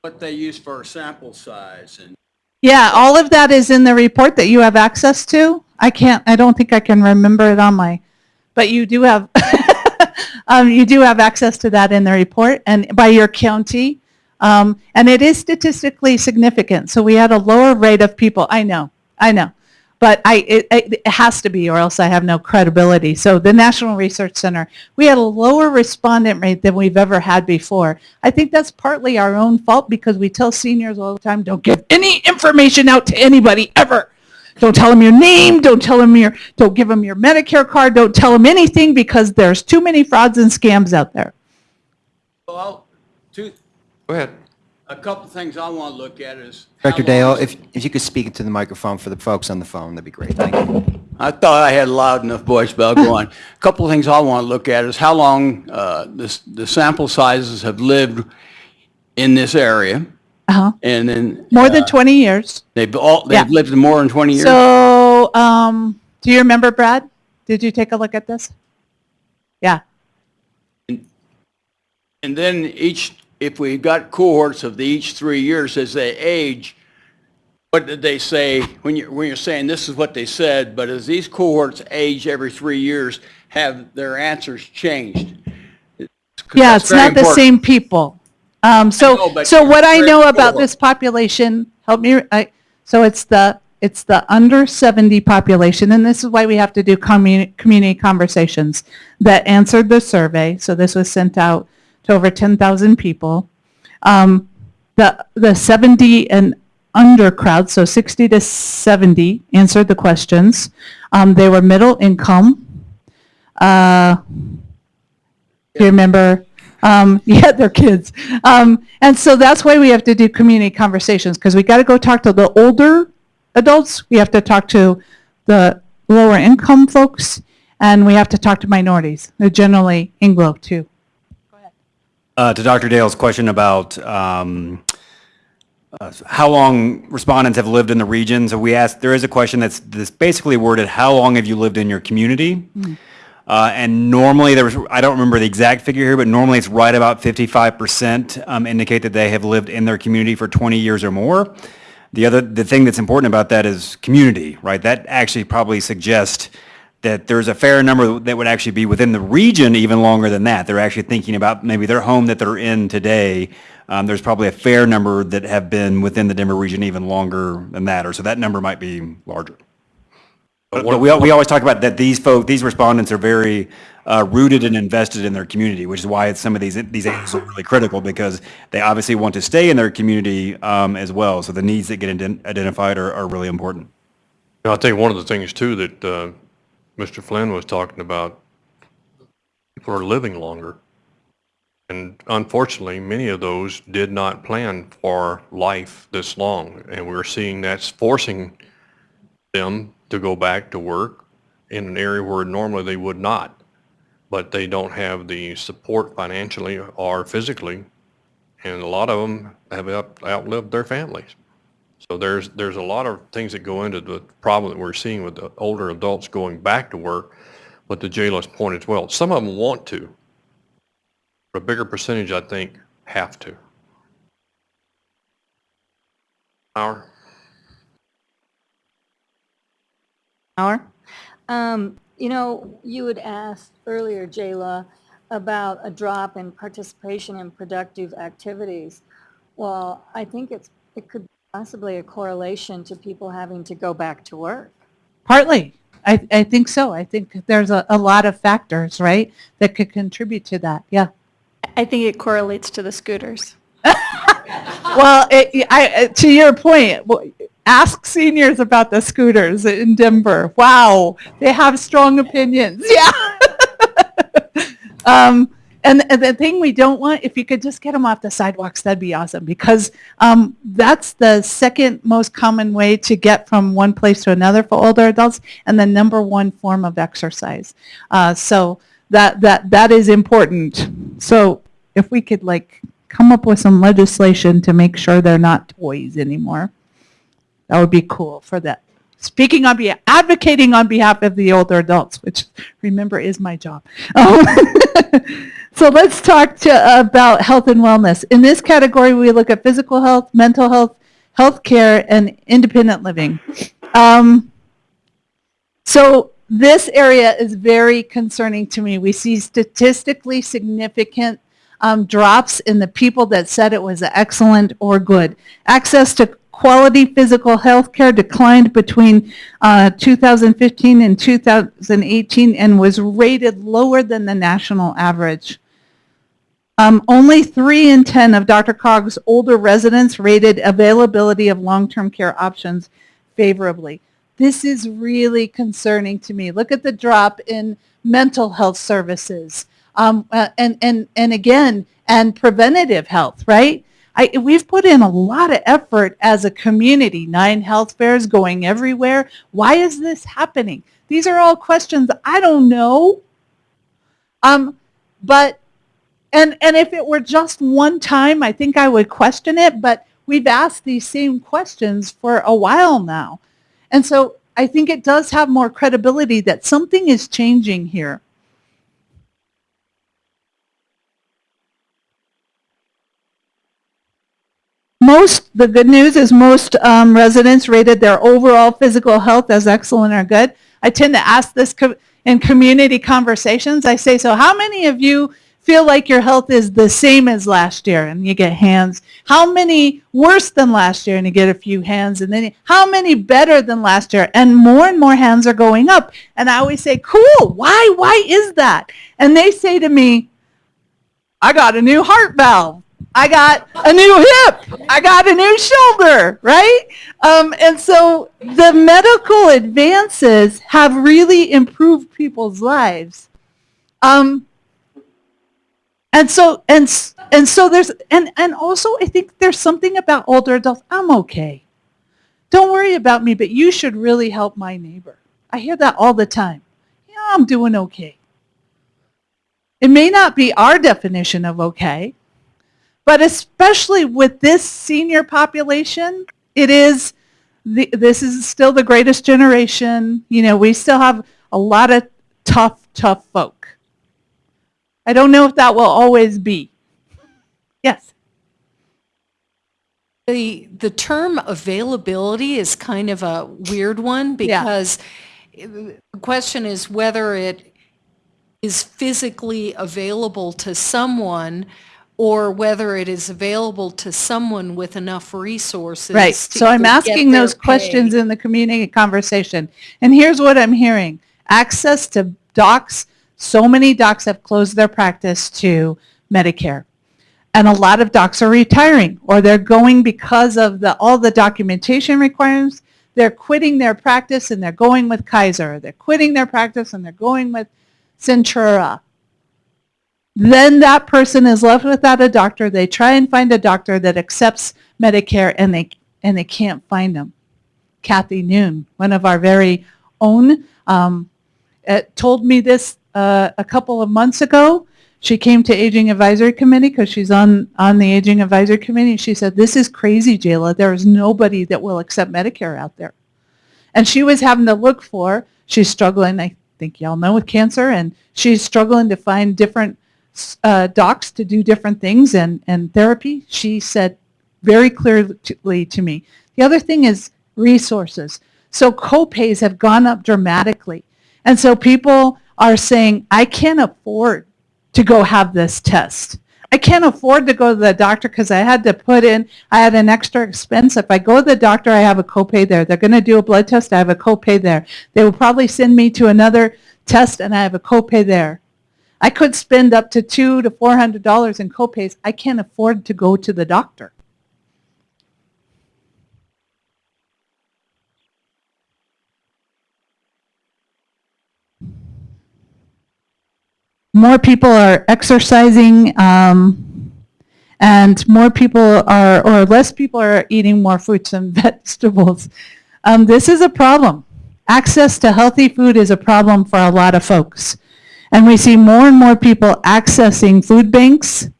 what they use for sample size, and yeah, all of that is in the report that you have access to. I can't, I don't think I can remember it on my, but you do have, um, you do have access to that in the report and by your county. Um, and it is statistically significant. So we had a lower rate of people, I know, I know. But I, it, it it has to be or else I have no credibility. So the National Research Center, we had a lower respondent rate than we've ever had before. I think that's partly our own fault because we tell seniors all the time, don't give any information out to anybody ever. Don't tell them your name, don't tell them your, don't give them your Medicare card, don't tell them anything because there's too many frauds and scams out there. so I'll, two, Go ahead. a couple of things I want to look at is. how Director long Dale, is- if, if you could speak into the microphone for the folks on the phone, that'd be great. Thank you. I thought I had a loud enough voice, but I'll go on. A Couple of things I want to look at is how long uh, this, the sample sizes have lived in this area, Uh-huh. and then. More uh, than 20 years. They've all, they've lived more than 20 years? So, um, do you remember Brad? Did you take a look at this? Yeah. And then each, if we got cohorts of the each three years as they age, what did they say, when you're, when you're saying this is what they said, but as these cohorts age every three years, have their answers changed? 'Cause Yeah, that's it's very not the important. same people. Um, know, so, but so what I know about this population, help me, I, so it's the, it's the under 70 population, and this is why we have to do community, community conversations that answered the survey. So this was sent out to over 10,000 people. Um, the, the 70 and under crowd, so 60 to 70 answered the questions. Um, they were middle income. Uh, do you remember? Um, yeah, they're kids. Um, and so that's why we have to do community conversations because we got to go talk to the older adults. We have to talk to the lower income folks and we have to talk to minorities. They're generally Anglo too. Go ahead. Uh, to Dr. Dale's question about um, uh, how long respondents have lived in the region, so we asked, there is a question that's, that's basically worded, how long have you lived in your community? Uh, and normally, there was, I don't remember the exact figure here, but normally it's right about 55% um, indicate that they have lived in their community for 20 years or more. The other, the thing that's important about that is community, right? That actually probably suggests that there's a fair number that would actually be within the region even longer than that. They're actually thinking about maybe their home that they're in today. Um, there's probably a fair number that have been within the Denver region even longer than that, or so that number might be larger. But but we, we always talk about that these folk, these respondents are very uh, rooted and invested in their community, which is why some of these, these agencies are really critical because they obviously want to stay in their community um, as well. So the needs that get ident- identified are, are really important. I think one of the things too that uh, Mr. Flynn was talking about, people are living longer. And unfortunately, many of those did not plan for life this long. And we're seeing that's forcing them to go back to work in an area where normally they would not. But they don't have the support financially or physically. And a lot of them have out- outlived their families. So there's, there's a lot of things that go into the problem that we're seeing with the older adults going back to work. But to Jayla's point as well, some of them want to. but A bigger percentage, I think, have to. Howard? Hour. Um, you know, you had asked earlier, Jayla, about a drop in participation in productive activities. Well, I think it's, it could possibly a correlation to people having to go back to work. Partly. I, I think so. I think there's a, a lot of factors, right, that could contribute to that. Yeah. I think it correlates to the scooters. Well, it, I, to your point, well, ask seniors about the scooters in Denver. Wow, they have strong opinions. Yeah. um, and, and the thing we don't want, if you could just get them off the sidewalks, that'd be awesome because um, that's the second most common way to get from one place to another for older adults and the number one form of exercise. Uh, so that, that, that is important. So if we could like come up with some legislation to make sure they're not toys anymore, that would be cool for that. Speaking on behalf, advocating on behalf of the older adults, which remember is my job. Um, so let's talk to, about health and wellness. In this category, we look at physical health, mental health, health care, and independent living. Um, so this area is very concerning to me. We see statistically significant um, drops in the people that said it was excellent or good. Access to quality physical health care declined between uh, 2015 and 2018 and was rated lower than the national average. Um, only 3 in 10 of DRCOG's older residents rated availability of long-term care options favorably. This is really concerning to me. Look at the drop in mental health services. Um, uh, and, and, and again, and preventative health, right? I, we've put in a lot of effort as a community, nine health fairs going everywhere. Why is this happening? These are all questions I don't know. Um, but, and, and if it were just one time, I think I would question it, but we've asked these same questions for a while now. And so I think it does have more credibility that something is changing here. Most, the good news is most um, residents rated their overall physical health as excellent or good. I tend to ask this co in community conversations. I say, so how many of you feel like your health is the same as last year? And you get hands. How many worse than last year? And you get a few hands. And then how many better than last year? And more and more hands are going up. And I always say, cool, why? Why is that? And they say to me, I got a new heart valve. I got a new hip. I got a new shoulder, right? Um, and so the medical advances have really improved people's lives. Um, and so and and so there's and and also I think there's something about older adults. I'm okay. Don't worry about me, but you should really help my neighbor. I hear that all the time. Yeah, I'm doing okay. It may not be our definition of okay, but especially with this senior population, it is, the, this is still the greatest generation. You know, we still have a lot of tough, tough folk. I don't know if that will always be. Yes. The, the term availability is kind of a weird one because the question is whether it is physically available to someone or whether it is available to someone with enough resources. Right. to So I'm asking those pay. questions in the community conversation. And here's what I'm hearing. Access to docs, so many docs have closed their practice to Medicare. And a lot of docs are retiring or they're going because of the, all the documentation requirements. They're quitting their practice and they're going with Kaiser. They're quitting their practice and they're going with Centura. Then that person is left without a doctor. They try and find a doctor that accepts Medicare and they, and they can't find them. Kathy Noon, one of our very own, um, uh, told me this uh, a couple of months ago. She came to Aging Advisory Committee because she's on, on the Aging Advisory Committee. She said, this is crazy, Jayla. There is nobody that will accept Medicare out there. And she was having to look for, she's struggling, I think y'all know, with cancer, and she's struggling to find different uh, docs to do different things and, and therapy. She said very clearly to me. The other thing is resources. So copays have gone up dramatically. And so people are saying, I can't afford to go have this test. I can't afford to go to the doctor because I had to put in, I had an extra expense. If I go to the doctor, I have a copay there. They're going to do a blood test, I have a copay there. They will probably send me to another test and I have a copay there. I could spend up to two to four hundred dollars in copays. I can't afford to go to the doctor. more people are exercising um, and more people are, or less people are eating more fruits and vegetables. Um, this is a problem. Access to healthy food is a problem for a lot of folks. And we see more and more people accessing food banks,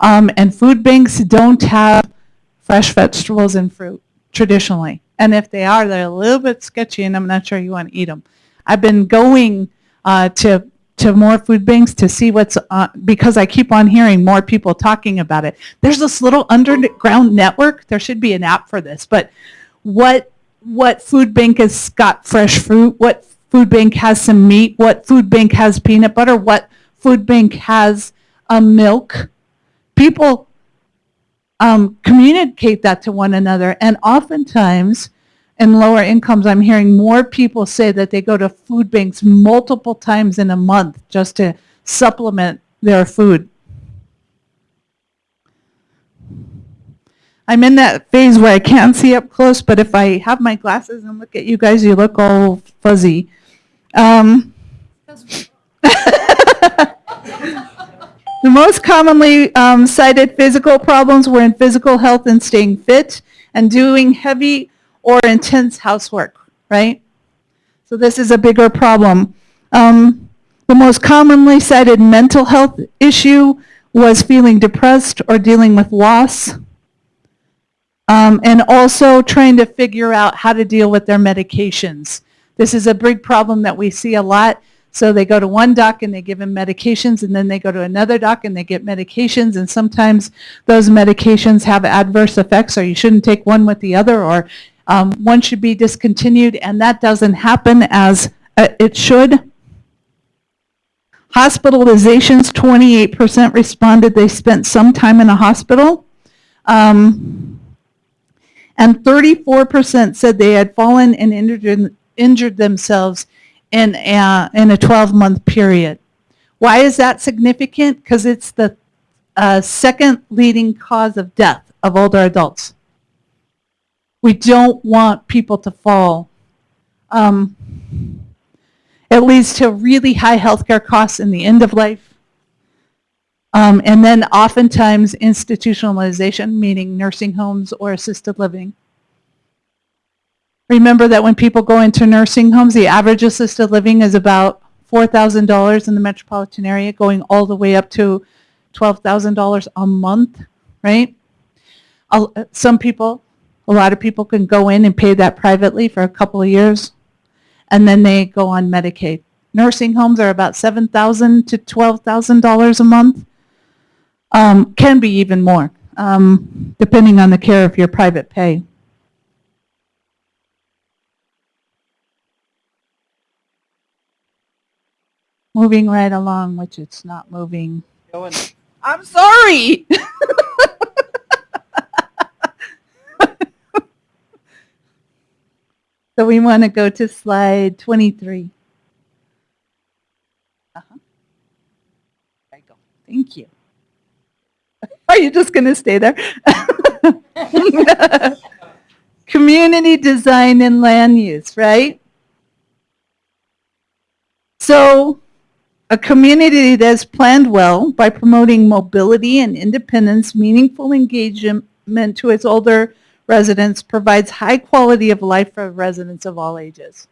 um, and food banks don't have fresh vegetables and fruit traditionally. And if they are, they're a little bit sketchy, and I'm not sure you want to eat them. I've been going uh, to to more food banks to see what's because I keep on hearing more people talking about it. There's this little underground network. There should be an app for this, but what what food bank has got fresh fruit? What food bank has some meat? What food bank has peanut butter? What food bank has um, milk? People um, communicate that to one another, and oftentimes in lower incomes, I'm hearing more people say that they go to food banks multiple times in a month just to supplement their food. I'm in that phase where I can't see up close, but if I have my glasses and look at you guys, you look all fuzzy. Um, the most commonly um, cited physical problems were in physical health and staying fit and doing heavy or intense housework, right? So this is a bigger problem. Um, the most commonly cited mental health issue was feeling depressed or dealing with loss. Um, and also trying to figure out how to deal with their medications. This is a big problem that we see a lot. So they go to one doc and they give them medications and then they go to another doc and they get medications and sometimes those medications have adverse effects or you shouldn't take one with the other or um, one should be discontinued and that doesn't happen as uh, it should. Hospitalizations, 28% responded they spent some time in a hospital. Um, and 34% said they had fallen and injured, injured themselves in a, in a 12-month period. Why is that significant? Because it's the uh, second leading cause of death of older adults. We don't want people to fall. Um, it leads to really high healthcare costs in the end of life. Um, and then oftentimes institutionalization, meaning nursing homes or assisted living. Remember that when people go into nursing homes, the average assisted living is about $4,000 in the metropolitan area, going all the way up to $12,000 a month, right? Some people, a lot of people can go in and pay that privately for a couple of years, and then they go on Medicaid. Nursing homes are about 7,000 to $12,000 a month. Um, can be even more, um, depending on the care of your private pay. Moving right along, which it's not moving. I'm sorry. So we want to go to slide 23. Uh-huh. There you go. Thank you. Are you just going to stay there? Community design and land use, right? So a community that's planned well by promoting mobility and independence, meaningful engagement to its older residents provides high quality of life for residents of all ages.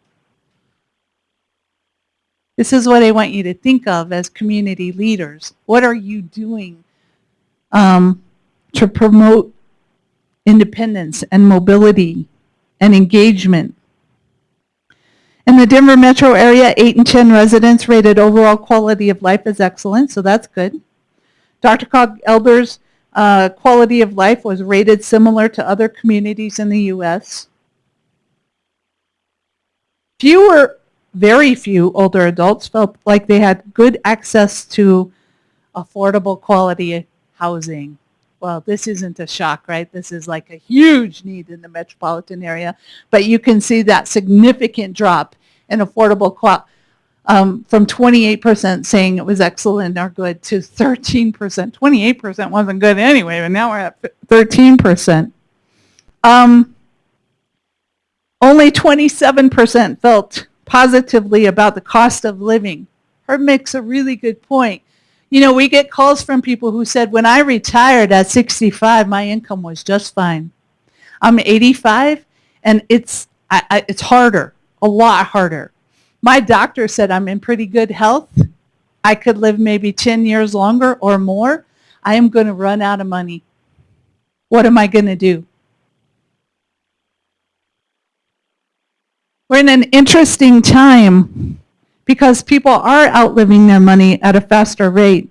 This is what I want you to think of as community leaders. What are you doing um, to promote independence and mobility and engagement? In the Denver metro area, 8 and 10 residents rated overall quality of life as excellent, so that's good. DRCOG Elders uh, quality of life was rated similar to other communities in the U.S. Fewer, very few older adults felt like they had good access to affordable quality housing. Well, this isn't a shock, right? This is like a huge need in the metropolitan area, but you can see that significant drop in affordable quality um, from 28% saying it was excellent or good to 13%. 28% wasn't good anyway, but now we're at 13%. Um, only 27% felt positively about the cost of living. Herb makes a really good point. You know, we get calls from people who said, when I retired at 65, my income was just fine. I'm 85, and it's, I, I, it's harder, a lot harder. My doctor said I'm in pretty good health. I could live maybe 10 years longer or more. I am going to run out of money. What am I going to do? We're in an interesting time because people are outliving their money at a faster rate.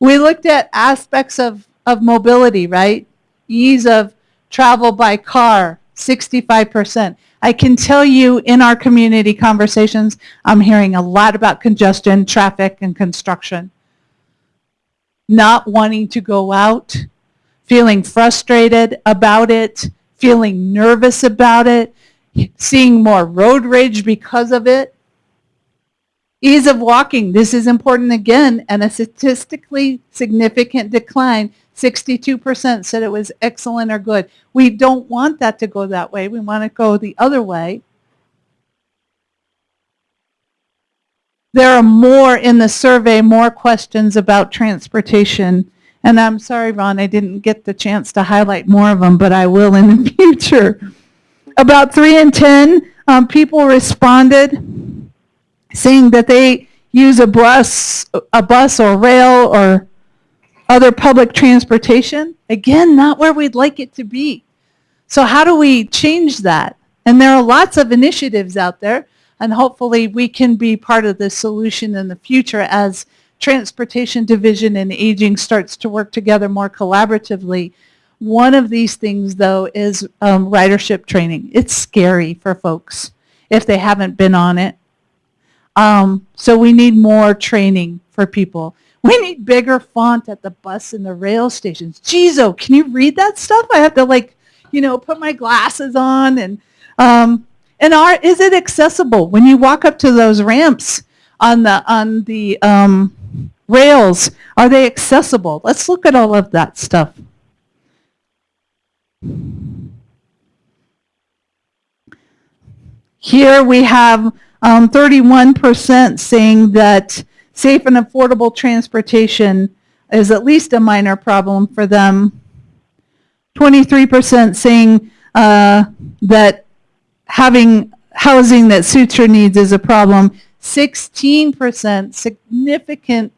We looked at aspects of, of mobility, right? Ease of travel by car, 65%. I can tell you in our community conversations, I'm hearing a lot about congestion, traffic, and construction. Not wanting to go out, feeling frustrated about it, feeling nervous about it, seeing more road rage because of it. Ease of walking, this is important again, and a statistically significant decline 62% said it was excellent or good. We don't want that to go that way. We want to go the other way. There are more in the survey, more questions about transportation. And I'm sorry, Ron, I didn't get the chance to highlight more of them, but I will in the future. About 3 in 10 um, people responded saying that they use a bus, a bus or rail or other public transportation, again, not where we'd like it to be. So how do we change that? And there are lots of initiatives out there, and hopefully we can be part of the solution in the future as transportation division and aging starts to work together more collaboratively. One of these things, though, is um, ridership training. It's scary for folks if they haven't been on it. Um, so we need more training for people. We need bigger font at the bus and the rail stations. Jeez, oh, can you read that stuff? I have to like, you know, put my glasses on and um, and are is it accessible when you walk up to those ramps on the on the um, rails? Are they accessible? Let's look at all of that stuff. Here we have 31% um, saying that Safe and affordable transportation is at least a minor problem for them. 23% saying uh, that having housing that suits your needs is a problem. 16% significant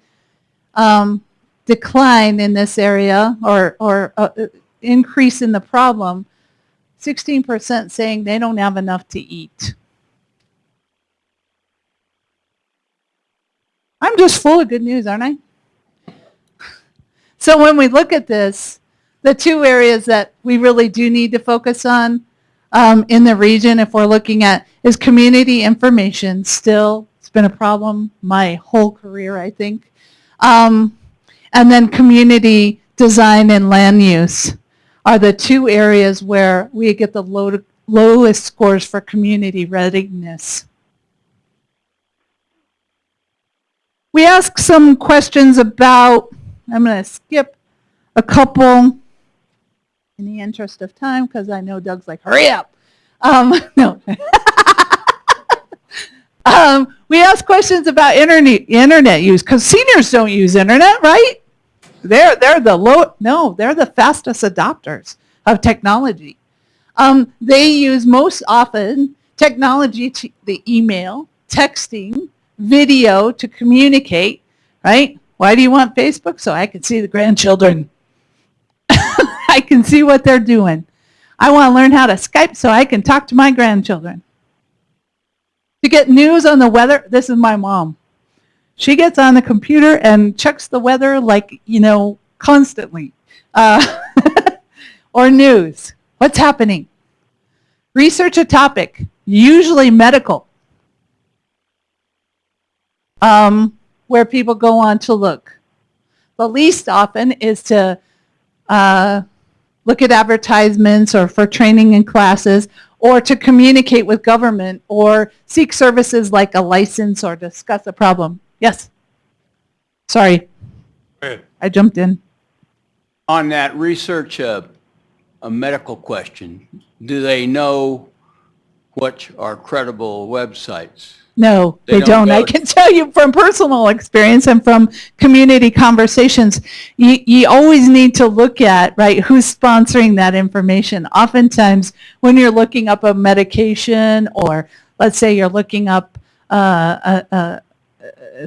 um, decline in this area or, or uh, increase in the problem. 16% saying they don't have enough to eat. I'm just full of good news, aren't I? So when we look at this, the two areas that we really do need to focus on um, in the region, if we're looking at, is community information still It's been a problem my whole career, I think. Um, and then community design and land use are the two areas where we get the low, lowest scores for community readiness. We asked some questions about, I'm going to skip a couple in the interest of time because I know Doug's like, hurry up. Um, no. um, we asked questions about internet, internet use because seniors don't use internet, right? They're, they're the low, no, they're the fastest adopters of technology. Um, they use most often technology, to, the email, texting, video to communicate, right? Why do you want Facebook? So I can see the grandchildren. I can see what they're doing. I want to learn how to Skype so I can talk to my grandchildren. To get news on the weather, this is my mom. She gets on the computer and checks the weather like, you know, constantly. Uh, or news. What's happening? Research a topic, usually medical, um, where people go on to look. The least often is to uh, look at advertisements or for training and classes or to communicate with government or seek services like a license or discuss a problem. Yes. Sorry. I jumped in. On that research, uh, a medical question, do they know what are credible websites? No, They they, don't don't. I go- can tell you from personal experience and from community conversations, you, you always need to look at, right, who's sponsoring that information. Oftentimes, when you're looking up a medication or let's say you're looking up uh, a, a,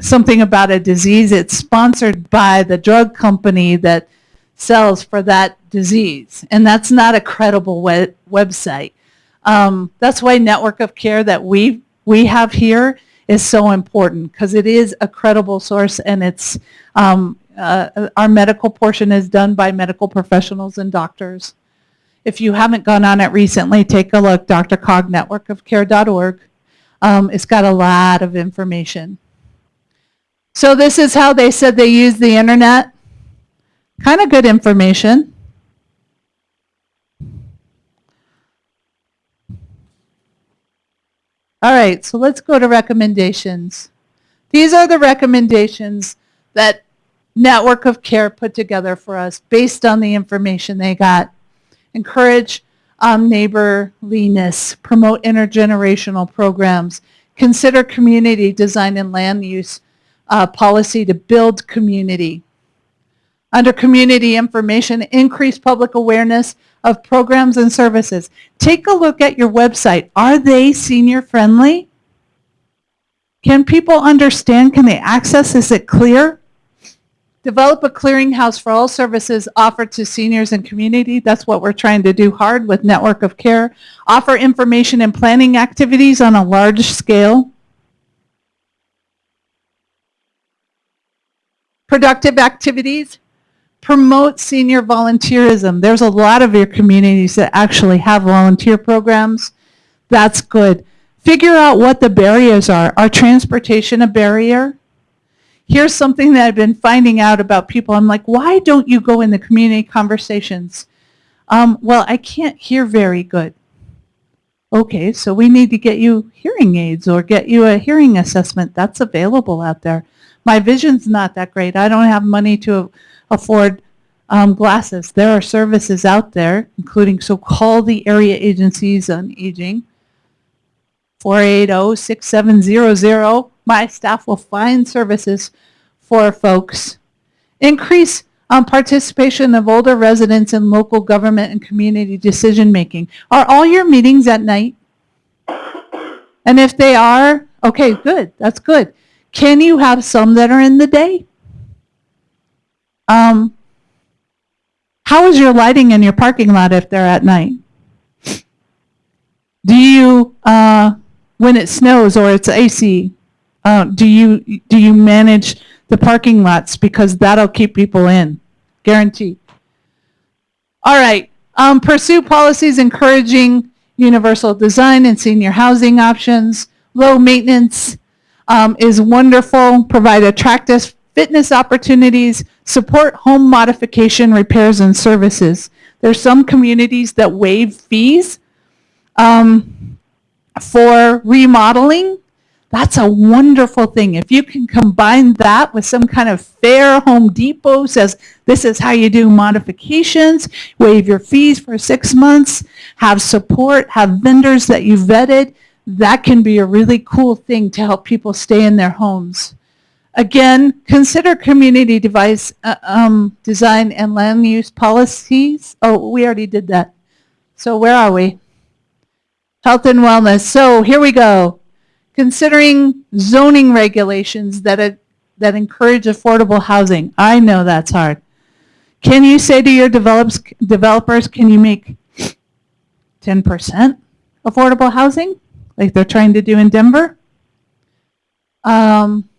something about a disease, it's sponsored by the drug company that sells for that disease. And that's not a credible we- website. Um, that's why network of care that we we have here is so important because it is a credible source and it's um, uh, our medical portion is done by medical professionals and doctors. If you haven't gone on it recently, take a look, drcognetworkofcare.org. Um, it's got a lot of information. So this is how they said they use the internet. Kind of good information. All right, so let's go to recommendations. These are the recommendations that Network of Care put together for us based on the information they got. Encourage um, neighborliness, promote intergenerational programs, consider community design and land use uh, policy to build community. Under community information, increase public awareness of programs and services. Take a look at your website. Are they senior friendly? Can people understand? Can they access? Is it clear? Develop a clearinghouse for all services offered to seniors and community. That's what we're trying to do hard with Network of Care. Offer information and planning activities on a large scale. Productive activities promote senior volunteerism. There's a lot of your communities that actually have volunteer programs. That's good. Figure out what the barriers are. Are transportation a barrier? Here's something that I've been finding out about people. I'm like, why don't you go in the community conversations? Um, well, I can't hear very good. Okay, so we need to get you hearing aids or get you a hearing assessment. That's available out there. My vision's not that great. I don't have money to afford um, glasses. There are services out there, including, so call the area agencies on aging, 480-6700. My staff will find services for folks. Increase um, participation of older residents in local government and community decision making. Are all your meetings at night? And if they are, okay, good, that's good. Can you have some that are in the day? Um, how is your lighting in your parking lot if they're at night? Do you, uh, when it snows or it's AC, uh, do you do you manage the parking lots because that'll keep people in, guaranteed. All right, um, pursue policies encouraging universal design and senior housing options, low maintenance, um, is wonderful, provide attractive fitness opportunities, support home modification, repairs, and services. There's some communities that waive fees um, for remodeling. That's a wonderful thing. If you can combine that with some kind of fair Home Depot says, this is how you do modifications, waive your fees for six months, have support, have vendors that you vetted, that can be a really cool thing to help people stay in their homes. Again, consider community device, uh, um, design and land use policies. Oh, we already did that. So where are we? Health and wellness. So here we go. Considering zoning regulations that, uh, that encourage affordable housing. I know that's hard. Can you say to your develops, developers, can you make 10% affordable housing like they're trying to do in Denver? Um,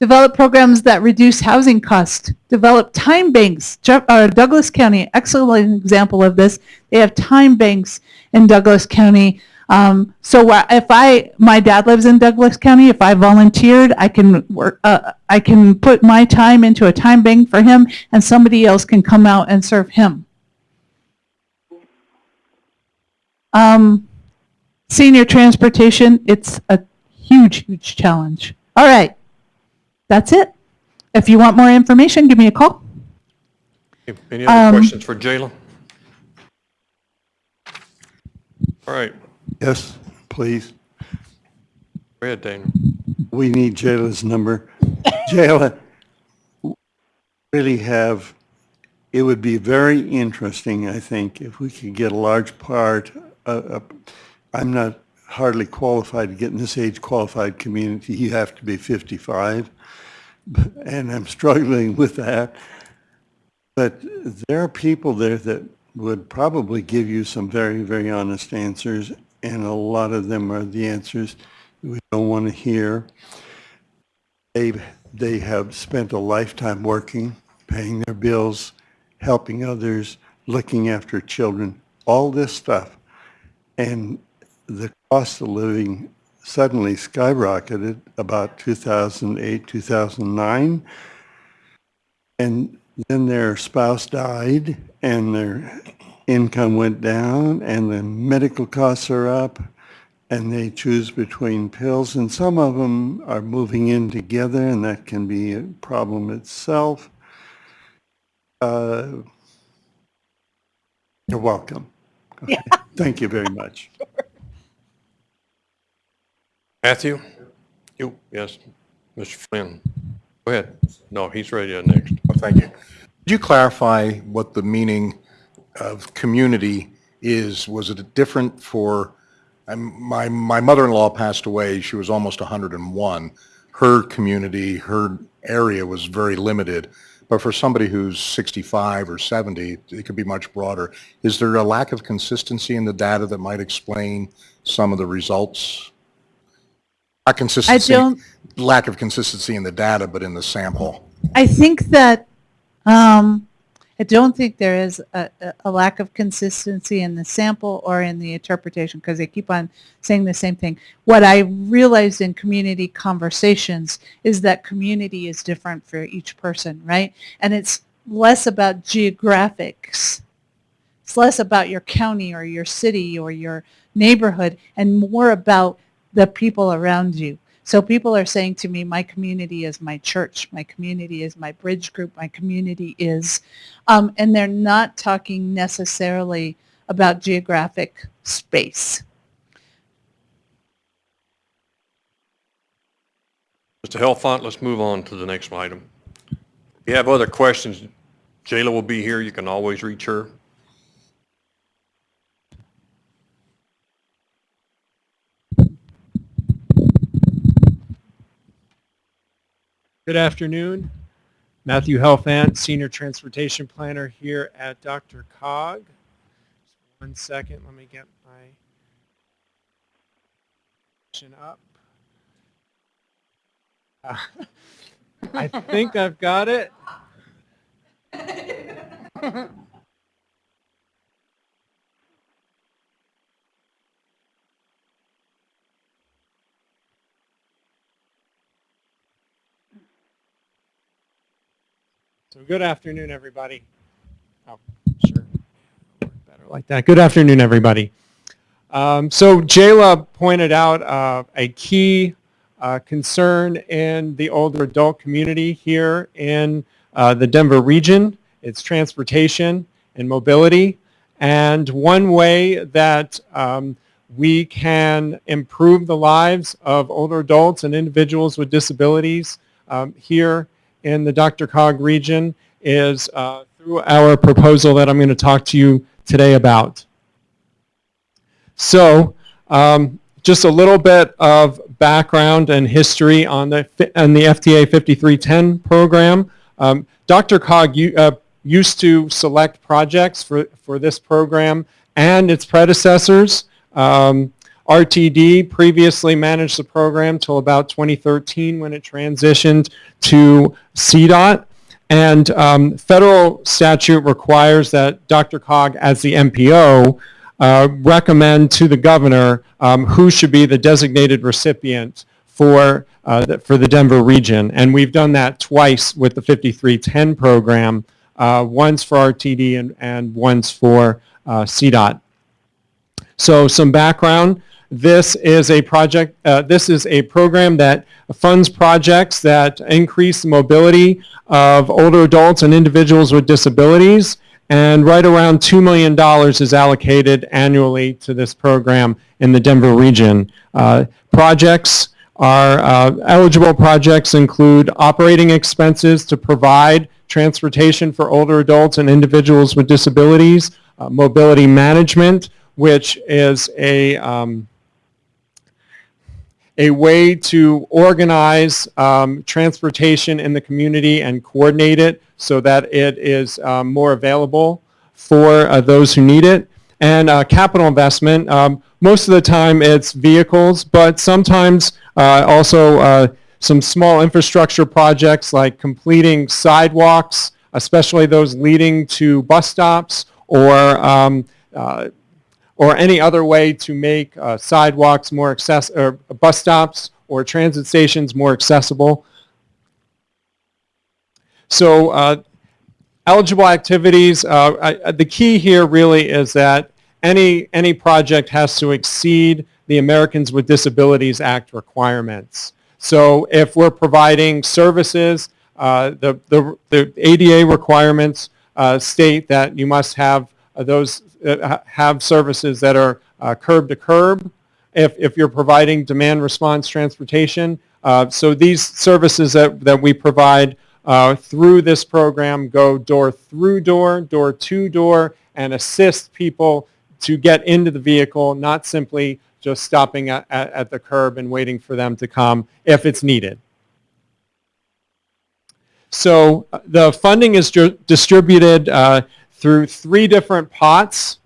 develop programs that reduce housing costs. Develop time banks. Jeff, uh, Douglas County, excellent example of this. They have time banks in Douglas County. Um, so if I, my dad lives in Douglas County, if I volunteered, I can work, uh, I can put my time into a time bank for him and somebody else can come out and serve him. Um, senior transportation, it's a huge, huge challenge. All right. That's it. If you want more information, give me a call. Any other Um, questions for Jayla? All right, Yes, please. go ahead, Daniel. We need Jayla's number. Jayla, really have, it would be very interesting, I think, if we could get a large part, uh, uh, I'm not hardly qualified to get in this age qualified community. You have to be 55, and I'm struggling with that. But there are people there that would probably give you some very, very honest answers, and a lot of them are the answers we don't want to hear. They, they have spent a lifetime working, paying their bills, helping others, looking after children, all this stuff. And the cost of living suddenly skyrocketed about 2008, 2009. And then their spouse died and their income went down and the medical costs are up and they choose between pills and some of them are moving in together and that can be a problem itself. Uh, You're welcome. Okay. Thank you very much. Matthew? You, yes, Mr. Flynn. Go ahead. No, he's ready to next. Oh, Thank you. Could you clarify what the meaning of community is? Was it different for, I'm- my, my mother-in-law passed away, she was almost 101. Her community, her area was very limited, but for somebody who's 65 or 70, it could be much broader. Is there a lack of consistency in the data that might explain some of the results? Not consistency, don't- lack of consistency in the data, but in the sample. I think that, um, I don't think there is a, a- a lack of consistency in the sample or in the interpretation because they keep on saying the same thing. What I realized in community conversations is that community is different for each person, right? And it's less about geographics. It's less about your county or your city or your neighborhood and more about the people around you. So people are saying to me, my community is my church, my community is my bridge group, my community is, um, and they're not talking necessarily about geographic space. Mr. Helfant, let's move on to the next item. If you have other questions, Jayla will be here. You can always reach her. Good afternoon. Matthew Helfant, Senior Transportation Planner here at Dr. Cog. Just one second, let me get my up. Uh, I think I've got it. So good afternoon, everybody. Oh, sure. Better like that. Good afternoon, everybody. Um, so Jayla pointed out uh, a key uh, concern in the older adult community here in uh, the Denver region. It's transportation and mobility. And one way that um, we can improve the lives of older adults and individuals with disabilities um, here in the DRCOG region is uh, through our proposal that I'm going to talk to you today about. So um, just a little bit of background and history on the, on the FTA 5310 program. Um, DRCOG uh, used to select projects for, for this program and its predecessors. Um, RTD previously managed the program till about 2013 when it transitioned to CDOT. And um, federal statute requires that DRCOG, as the MPO, uh, recommend to the governor um, who should be the designated recipient for, uh, the, for the Denver region. And we've done that twice with the 5310 program, uh, once for RTD and, and once for uh, CDOT. So some background. This is a project, uh, this is a program that funds projects that increase the mobility of older adults and individuals with disabilities. And right around $2 million is allocated annually to this program in the Denver region. Uh, projects are, uh, eligible projects include operating expenses to provide transportation for older adults and individuals with disabilities, uh, mobility management, which is a, um, a way to organize um, transportation in the community and coordinate it so that it is um, more available for uh, those who need it. And uh, capital investment, um, most of the time it's vehicles, but sometimes uh, also uh, some small infrastructure projects like completing sidewalks, especially those leading to bus stops or um, uh, or any other way to make uh, sidewalks more accessible, or bus stops or transit stations more accessible. So uh, eligible activities, uh, I, the key here really is that any, any project has to exceed the Americans with Disabilities Act requirements. So if we're providing services, uh, the, the, the ADA requirements uh, state that you must have uh, those uh, have services that are uh, curb to curb if, if you're providing demand response transportation. Uh, so these services that, that we provide through this program go door through door, door to door, and assist people to get into the vehicle, not simply just stopping at, at, at the curb and waiting for them to come if it's needed. So the funding is distributed uh, through three different pots.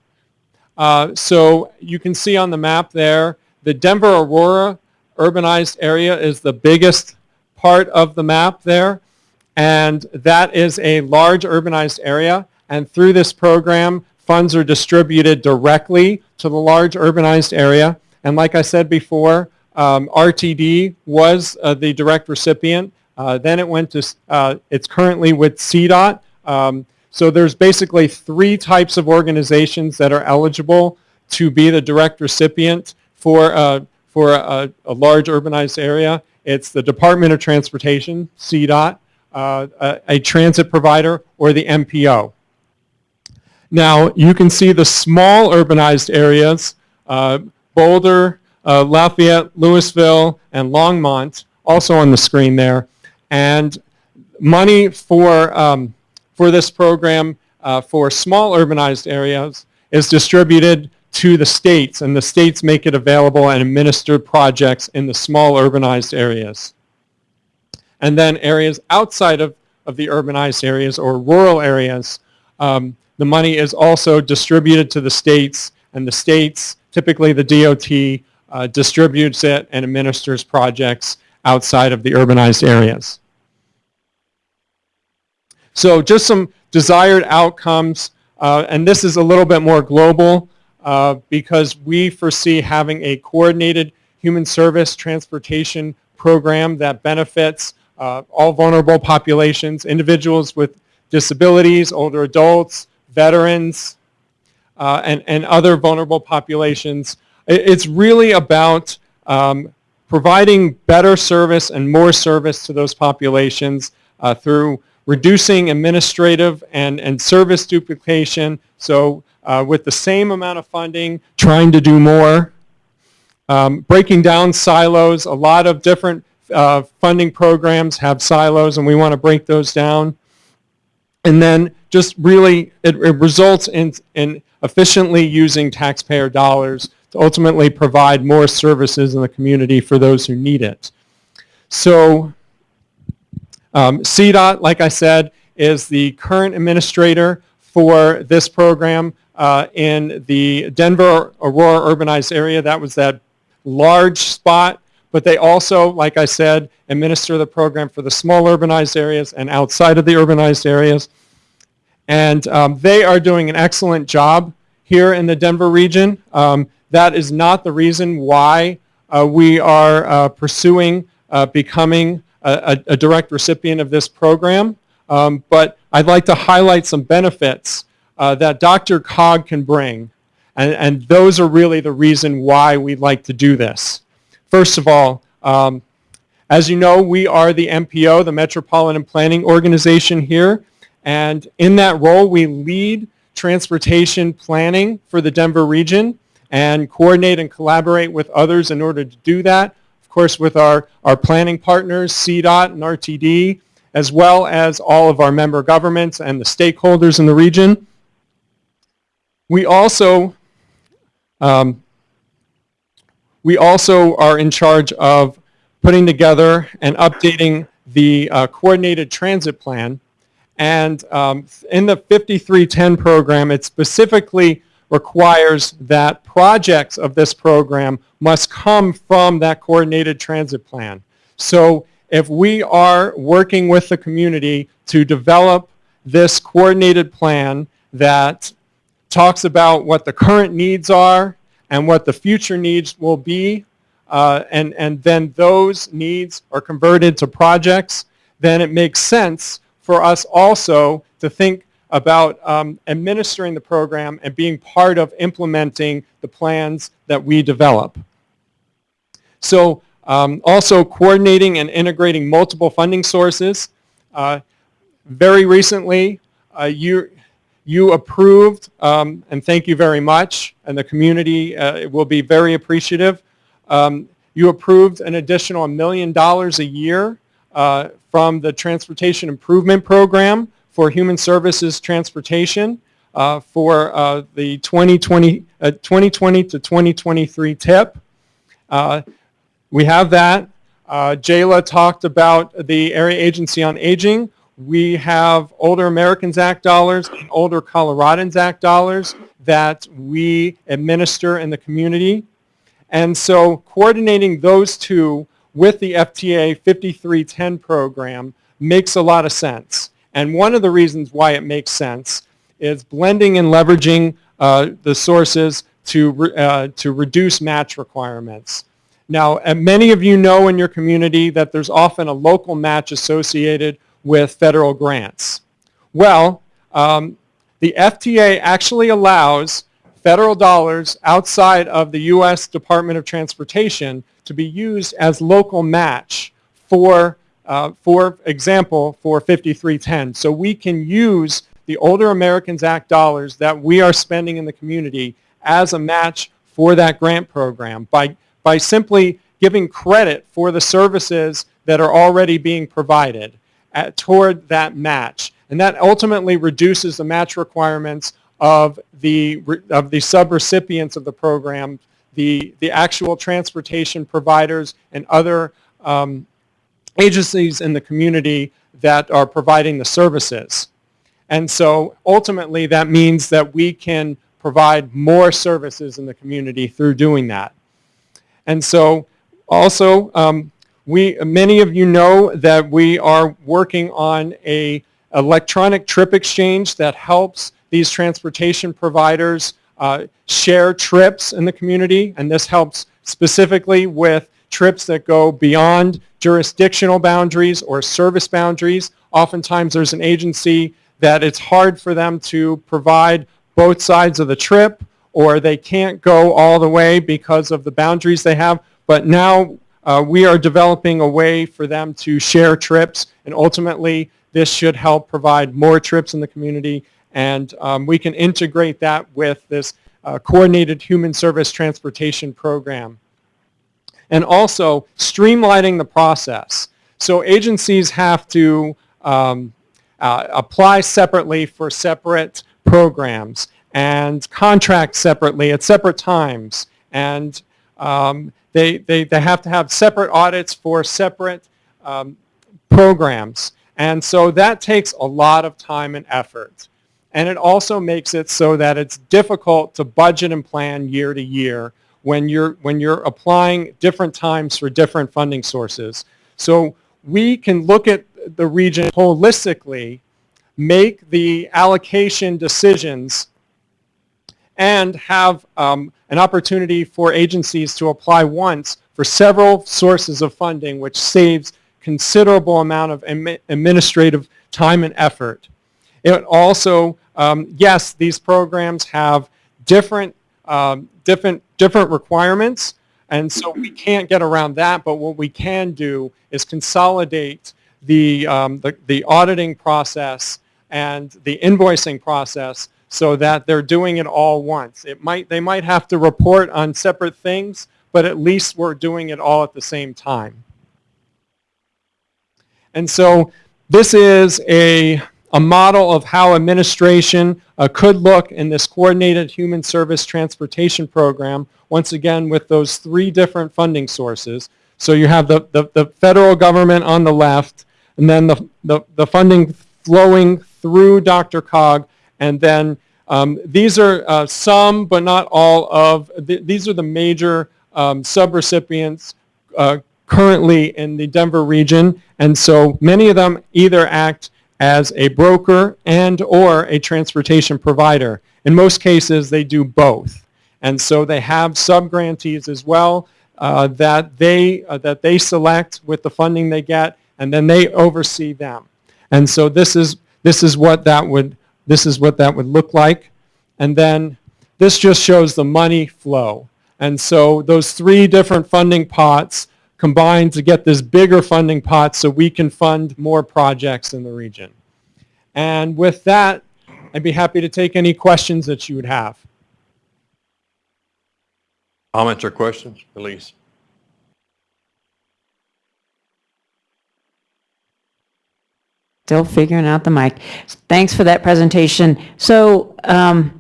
Uh, so you can see on the map there, the Denver Aurora urbanized area is the biggest part of the map there. And that is a large urbanized area. And through this program, funds are distributed directly to the large urbanized area. And like I said before, um, RTD was uh, the direct recipient. Uh, then it went to, uh, it's currently with CDOT. Um, so there's basically three types of organizations that are eligible to be the direct recipient for, uh, for a, a, large urbanized area. It's the Department of Transportation, CDOT, uh, a, a, transit provider, or the MPO. Now, you can see the small urbanized areas, uh, Boulder, uh, Lafayette, Louisville, and Longmont, also on the screen there. And money for um, for this program uh, for small urbanized areas is distributed to the states, and the states make it available and administer projects in the small urbanized areas. And then areas outside of, of the urbanized areas or rural areas, um, the money is also distributed to the states, and the states, typically the DOT, uh, distributes it and administers projects outside of the urbanized areas. So just some desired outcomes, uh, and this is a little bit more global uh, because we foresee having a coordinated human service transportation program that benefits uh, all vulnerable populations, individuals with disabilities, older adults, veterans, uh, and, and other vulnerable populations. It's really about um, providing better service and more service to those populations uh, through reducing administrative and, and service duplication. So uh, with the same amount of funding, trying to do more. Um, breaking down silos, a lot of different uh, funding programs have silos and we want to break those down. And then just really, it, it results in, in efficiently using taxpayer dollars to ultimately provide more services in the community for those who need it. So um, CDOT, like I said, is the current administrator for this program uh, in the Denver Aurora urbanized area. That was that large spot, but they also, like I said, administer the program for the small urbanized areas and outside of the urbanized areas. And um, they are doing an excellent job here in the Denver region. Um, that is not the reason why uh, we are uh, pursuing uh, becoming a, a, direct recipient of this program. Um, but I'd like to highlight some benefits uh, that DRCOG can bring. And, and those are really the reason why we'd like to do this. First of all, um, as you know, we are the MPO, the Metropolitan Planning Organization here. And in that role, we lead transportation planning for the Denver region and coordinate and collaborate with others in order to do that. Course, with our, our planning partners, CDOT and RTD, as well as all of our member governments and the stakeholders in the region. We also, um, we also are in charge of putting together and updating the uh, coordinated transit plan. And um, in the 5310 program, it specifically requires that projects of this program must come from that coordinated transit plan. So if we are working with the community to develop this coordinated plan that talks about what the current needs are and what the future needs will be, uh, and, and then those needs are converted to projects, then it makes sense for us also to think about um, administering the program and being part of implementing the plans that we develop. So um, also coordinating and integrating multiple funding sources. Uh, very recently, uh, you, you approved, um, and thank you very much, and the community uh, will be very appreciative. Um, you approved an additional million dollars a year uh, from the Transportation Improvement Program for Human Services Transportation uh, for uh, the 2020, 2020 to 2023 TIP. we have that. Uh, Jayla talked about the Area Agency on Aging. We have Older Americans Act dollars and Older Coloradans Act dollars that we administer in the community. And so coordinating those two with the FTA 5310 program makes a lot of sense. And one of the reasons why it makes sense is blending and leveraging uh, the sources to, re uh, to reduce match requirements. Now, many of you know in your community that there's often a local match associated with federal grants. Well, um, the FTA actually allows federal dollars outside of the U.S. Department of Transportation to be used as local match for, uh, for example, for 5310. So we can use the Older Americans Act dollars that we are spending in the community as a match for that grant program by, by simply giving credit for the services that are already being provided at, toward that match. And that ultimately reduces the match requirements of the, of the subrecipients of the program, the, the actual transportation providers and other um, agencies in the community that are providing the services. And so ultimately that means that we can provide more services in the community through doing that. And so also, um, we, many of you know that we are working on a electronic trip exchange that helps these transportation providers uh, share trips in the community, and this helps specifically with trips that go beyond jurisdictional boundaries or service boundaries. Oftentimes there's an agency that it's hard for them to provide both sides of the trip or they can't go all the way because of the boundaries they have. But now uh, we are developing a way for them to share trips and ultimately this should help provide more trips in the community and um, we can integrate that with this uh, coordinated human service transportation program. And also streamlining the process. So agencies have to um, uh, apply separately for separate programs and contract separately at separate times. And um, they, they, they have to have separate audits for separate um, programs. And so that takes a lot of time and effort. And it also makes it so that it's difficult to budget and plan year to year when you're, when you're applying different times for different funding sources. So we can look at the region holistically, make the allocation decisions, and have um, an opportunity for agencies to apply once for several sources of funding, which saves considerable amount of administrative time and effort. It also, um, yes, these programs have different, um, different, different requirements, and so we can't get around that, but what we can do is consolidate the, um, the, the auditing process and the invoicing process so that they're doing it all once. It might, they might have to report on separate things, but at least we're doing it all at the same time. And so this is a a model of how administration uh, could look in this coordinated human service transportation program, once again with those three different funding sources. So you have the, the, the federal government on the left, and then the, the, the funding flowing through DRCOG, and then um, these are uh, some, but not all of, th these are the major um, subrecipients uh, currently in the Denver region, and so many of them either act as a broker and or a transportation provider. In most cases, they do both. And so they have sub-grantees as well uh, that, they, uh, that they select with the funding they get, and then they oversee them. And so this is, this is, what, that would, this is what that would look like. And then this just shows the money flow. And so those three different funding pots combine to get this bigger funding pot so we can fund more projects in the region. And with that, I'd be happy to take any questions that you would have. Comments or questions, Elise? Still figuring out the mic. Thanks for that presentation. So um,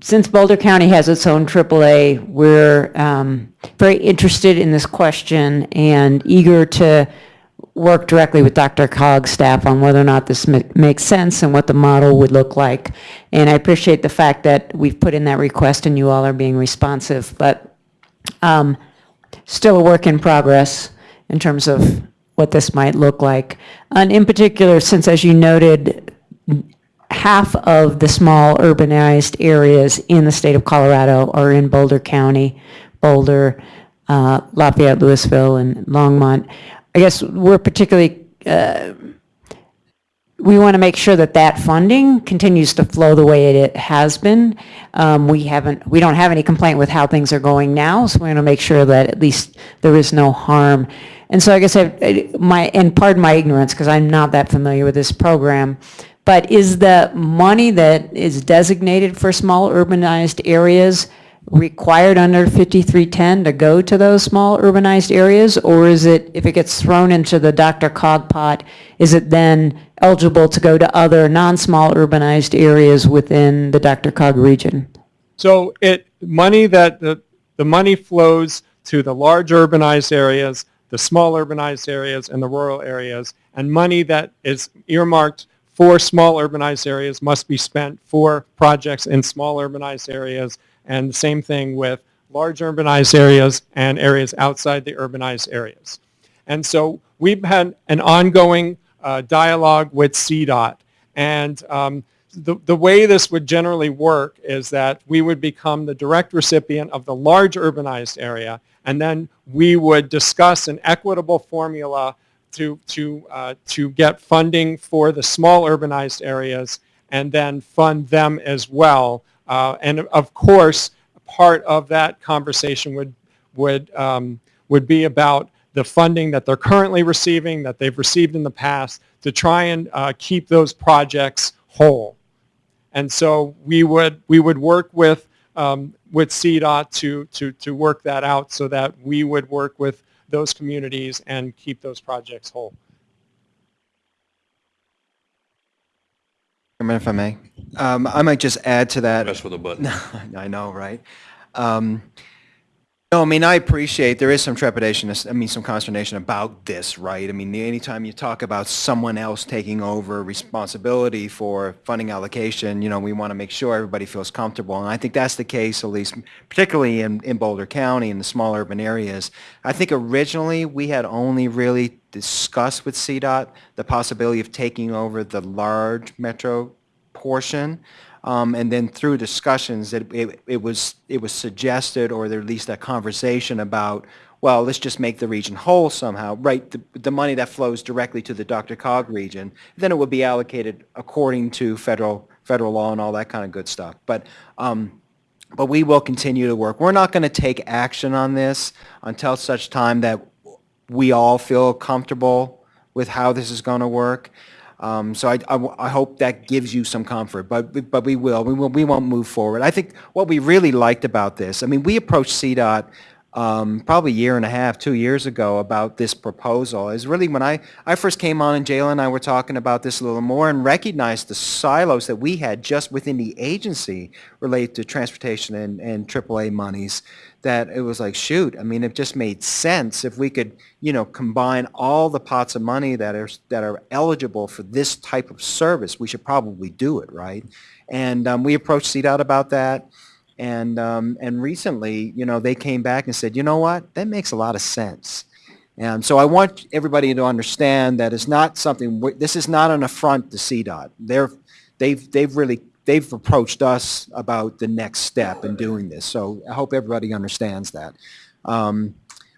since Boulder County has its own AAA, we're um, very interested in this question and eager to work directly with DRCOG's staff on whether or not this ma makes sense and what the model would look like. And I appreciate the fact that we've put in that request and you all are being responsive, but um, still a work in progress in terms of what this might look like. And in particular, since as you noted, half of the small urbanized areas in the state of Colorado are in Boulder County, Boulder, uh, Lafayette, Louisville, and Longmont. I guess we're particularly, uh, we want to make sure that that funding continues to flow the way it has been. Um, we haven't, we don't have any complaint with how things are going now, so we're going to make sure that at least there is no harm. And so I guess I, my, and pardon my ignorance because I'm not that familiar with this program, but is the money that is designated for small urbanized areas required under 5310 to go to those small urbanized areas? Or is it, if it gets thrown into the DRCOG pot, is it then eligible to go to other non-small urbanized areas within the DRCOG region? So it, money that, the, the money flows to the large urbanized areas, the small urbanized areas, and the rural areas, and money that is earmarked for small urbanized areas must be spent for projects in small urbanized areas and the same thing with large urbanized areas and areas outside the urbanized areas. And so we've had an ongoing uh, dialogue with CDOT. And um, the, the way this would generally work is that we would become the direct recipient of the large urbanized area, and then we would discuss an equitable formula to, to, uh, to get funding for the small urbanized areas and then fund them as well. Uh, And of course, part of that conversation would, would, um, would be about the funding that they're currently receiving, that they've received in the past, to try and uh, keep those projects whole. And so we would, we would work with, um, with CDOT to, to, to work that out so that we would work with those communities and keep those projects whole. Chairman, if I may, um, I might just add to that. Mess with a button. I know, right? Um, No, I mean, I appreciate, there is some trepidation, I mean, some consternation about this, right? I mean, anytime you talk about someone else taking over responsibility for funding allocation, you know, we want to make sure everybody feels comfortable. And I think that's the case, at least particularly in, in Boulder County, and the small urban areas. I think originally, we had only really discussed with CDOT the possibility of taking over the large metro portion. Um, and then through discussions, it, it, it was it was suggested, or there at least a conversation about, well, let's just make the region whole somehow, right? The, the money that flows directly to the DRCOG region, then it would be allocated according to federal federal law and all that kind of good stuff. But um, but we will continue to work. We're not going to take action on this until such time that we all feel comfortable with how this is going to work. Um, so I, I, I hope that gives you some comfort, but, but we will. We, will. we won't move forward. I think what we really liked about this, I mean, we approached CDOT um, probably a year and a half, two years ago about this proposal is really when I, I first came on and Jayla and I were talking about this a little more and recognized the silos that we had just within the agency related to transportation and, and AAA monies that it was like, shoot, I mean, it just made sense if we could, you know, combine all the pots of money that are, that are eligible for this type of service, we should probably do it, right? And um, we approached CDOT about that. And, um, and recently, you know, they came back and said, you know what, that makes a lot of sense. And so I want everybody to understand that it's not something, this is not an affront to CDOT. They're, they've, they've really, they've approached us about the next step in doing this. So I hope everybody understands that. Um,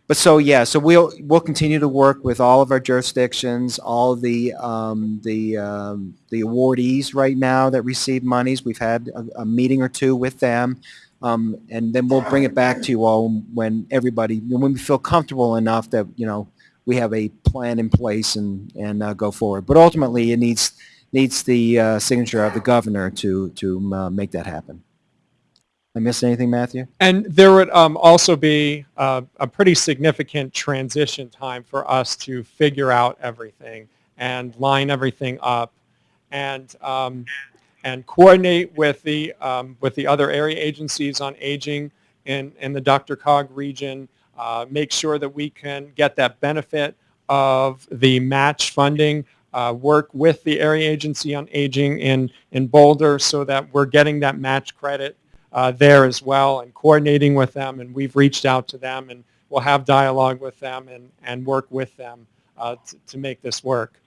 but so, yeah, so we'll, we'll continue to work with all of our jurisdictions, all the, um, the, um, the awardees right now that receive monies. We've had a, a meeting or two with them. Um, and then we'll bring it back to you all when everybody, when we feel comfortable enough that, you know, we have a plan in place and, and uh, go forward. But ultimately, it needs, needs the uh, signature of the governor to, to uh, make that happen. I anything, Matthew? And there would um, also be uh, a pretty significant transition time for us to figure out everything and line everything up and um, and coordinate with the um, with the other area agencies on aging in in the DRCOG region. Uh, make sure that we can get that benefit of the match funding. Uh, work with the area agency on aging in in Boulder so that we're getting that match credit uh, there as well and coordinating with them. And we've reached out to them and we'll have dialogue with them and, and work with them uh, to, to make this work.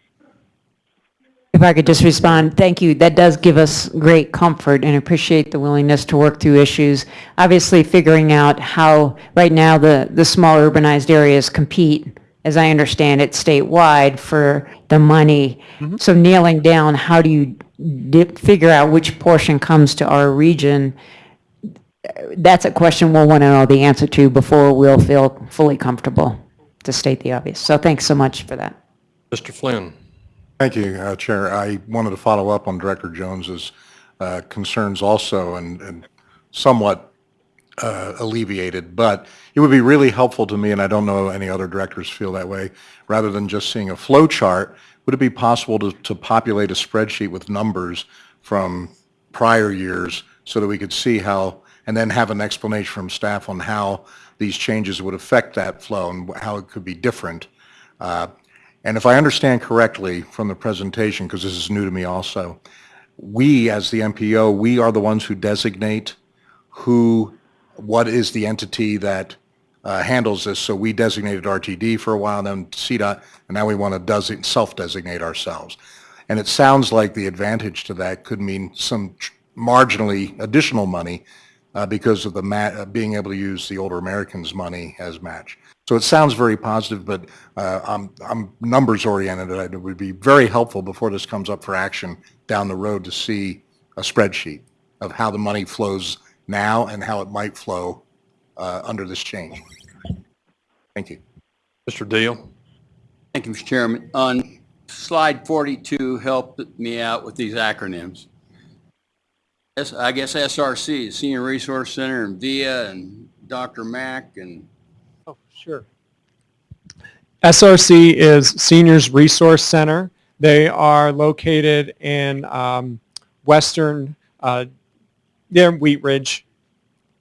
If I could just respond, thank you. That does give us great comfort and appreciate the willingness to work through issues. Obviously, figuring out how, right now, the, the small urbanized areas compete, as I understand it, statewide for the money. So nailing down, how do you figure out which portion comes to our region? That's a question we'll want to know the answer to before we'll feel fully comfortable, to state the obvious. So thanks so much for that. Mr. Flynn. Thank you, uh, Chair. I wanted to follow up on Director Jones's uh, concerns also and and somewhat uh, alleviated, but it would be really helpful to me, and I don't know any other directors feel that way, rather than just seeing a flow chart, would it be possible to to populate a spreadsheet with numbers from prior years so that we could see how, and then have an explanation from staff on how these changes would affect that flow and how it could be different? Uh, and if I understand correctly from the presentation, because this is new to me also, we as the MPO, we are the ones who designate who, what is the entity that uh, handles this. So we designated RTD for a while, then CDOT, and now we want to self-designate ourselves. And it sounds like the advantage to that could mean some marginally additional money uh, because of the ma, uh, being able to use the older Americans' money as match. So it sounds very positive, but uh, I'm, I'm numbers oriented. and It would be very helpful before this comes up for action down the road to see a spreadsheet of how the money flows now and how it might flow uh, under this change. Thank you. Mr. Deal? Thank you, Mr. Chairman. On slide 42, helped me out with these acronyms. S- I guess SRC, Senior Resource Center, and VIA, and DRMAC, and Oh, sure. SRC is Seniors Resource Center. They are located in um, western, uh, they're in Wheat Ridge,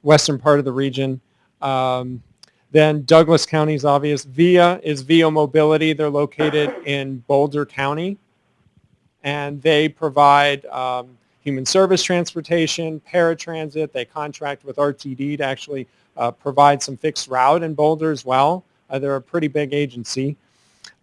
western part of the region. Um, then Douglas County is obvious. VIA is VIA Mobility. They're located in Boulder County. And they provide um, human service transportation, paratransit. They contract with RTD to actually uh, provide some fixed route in Boulder as well. Uh, they're a pretty big agency.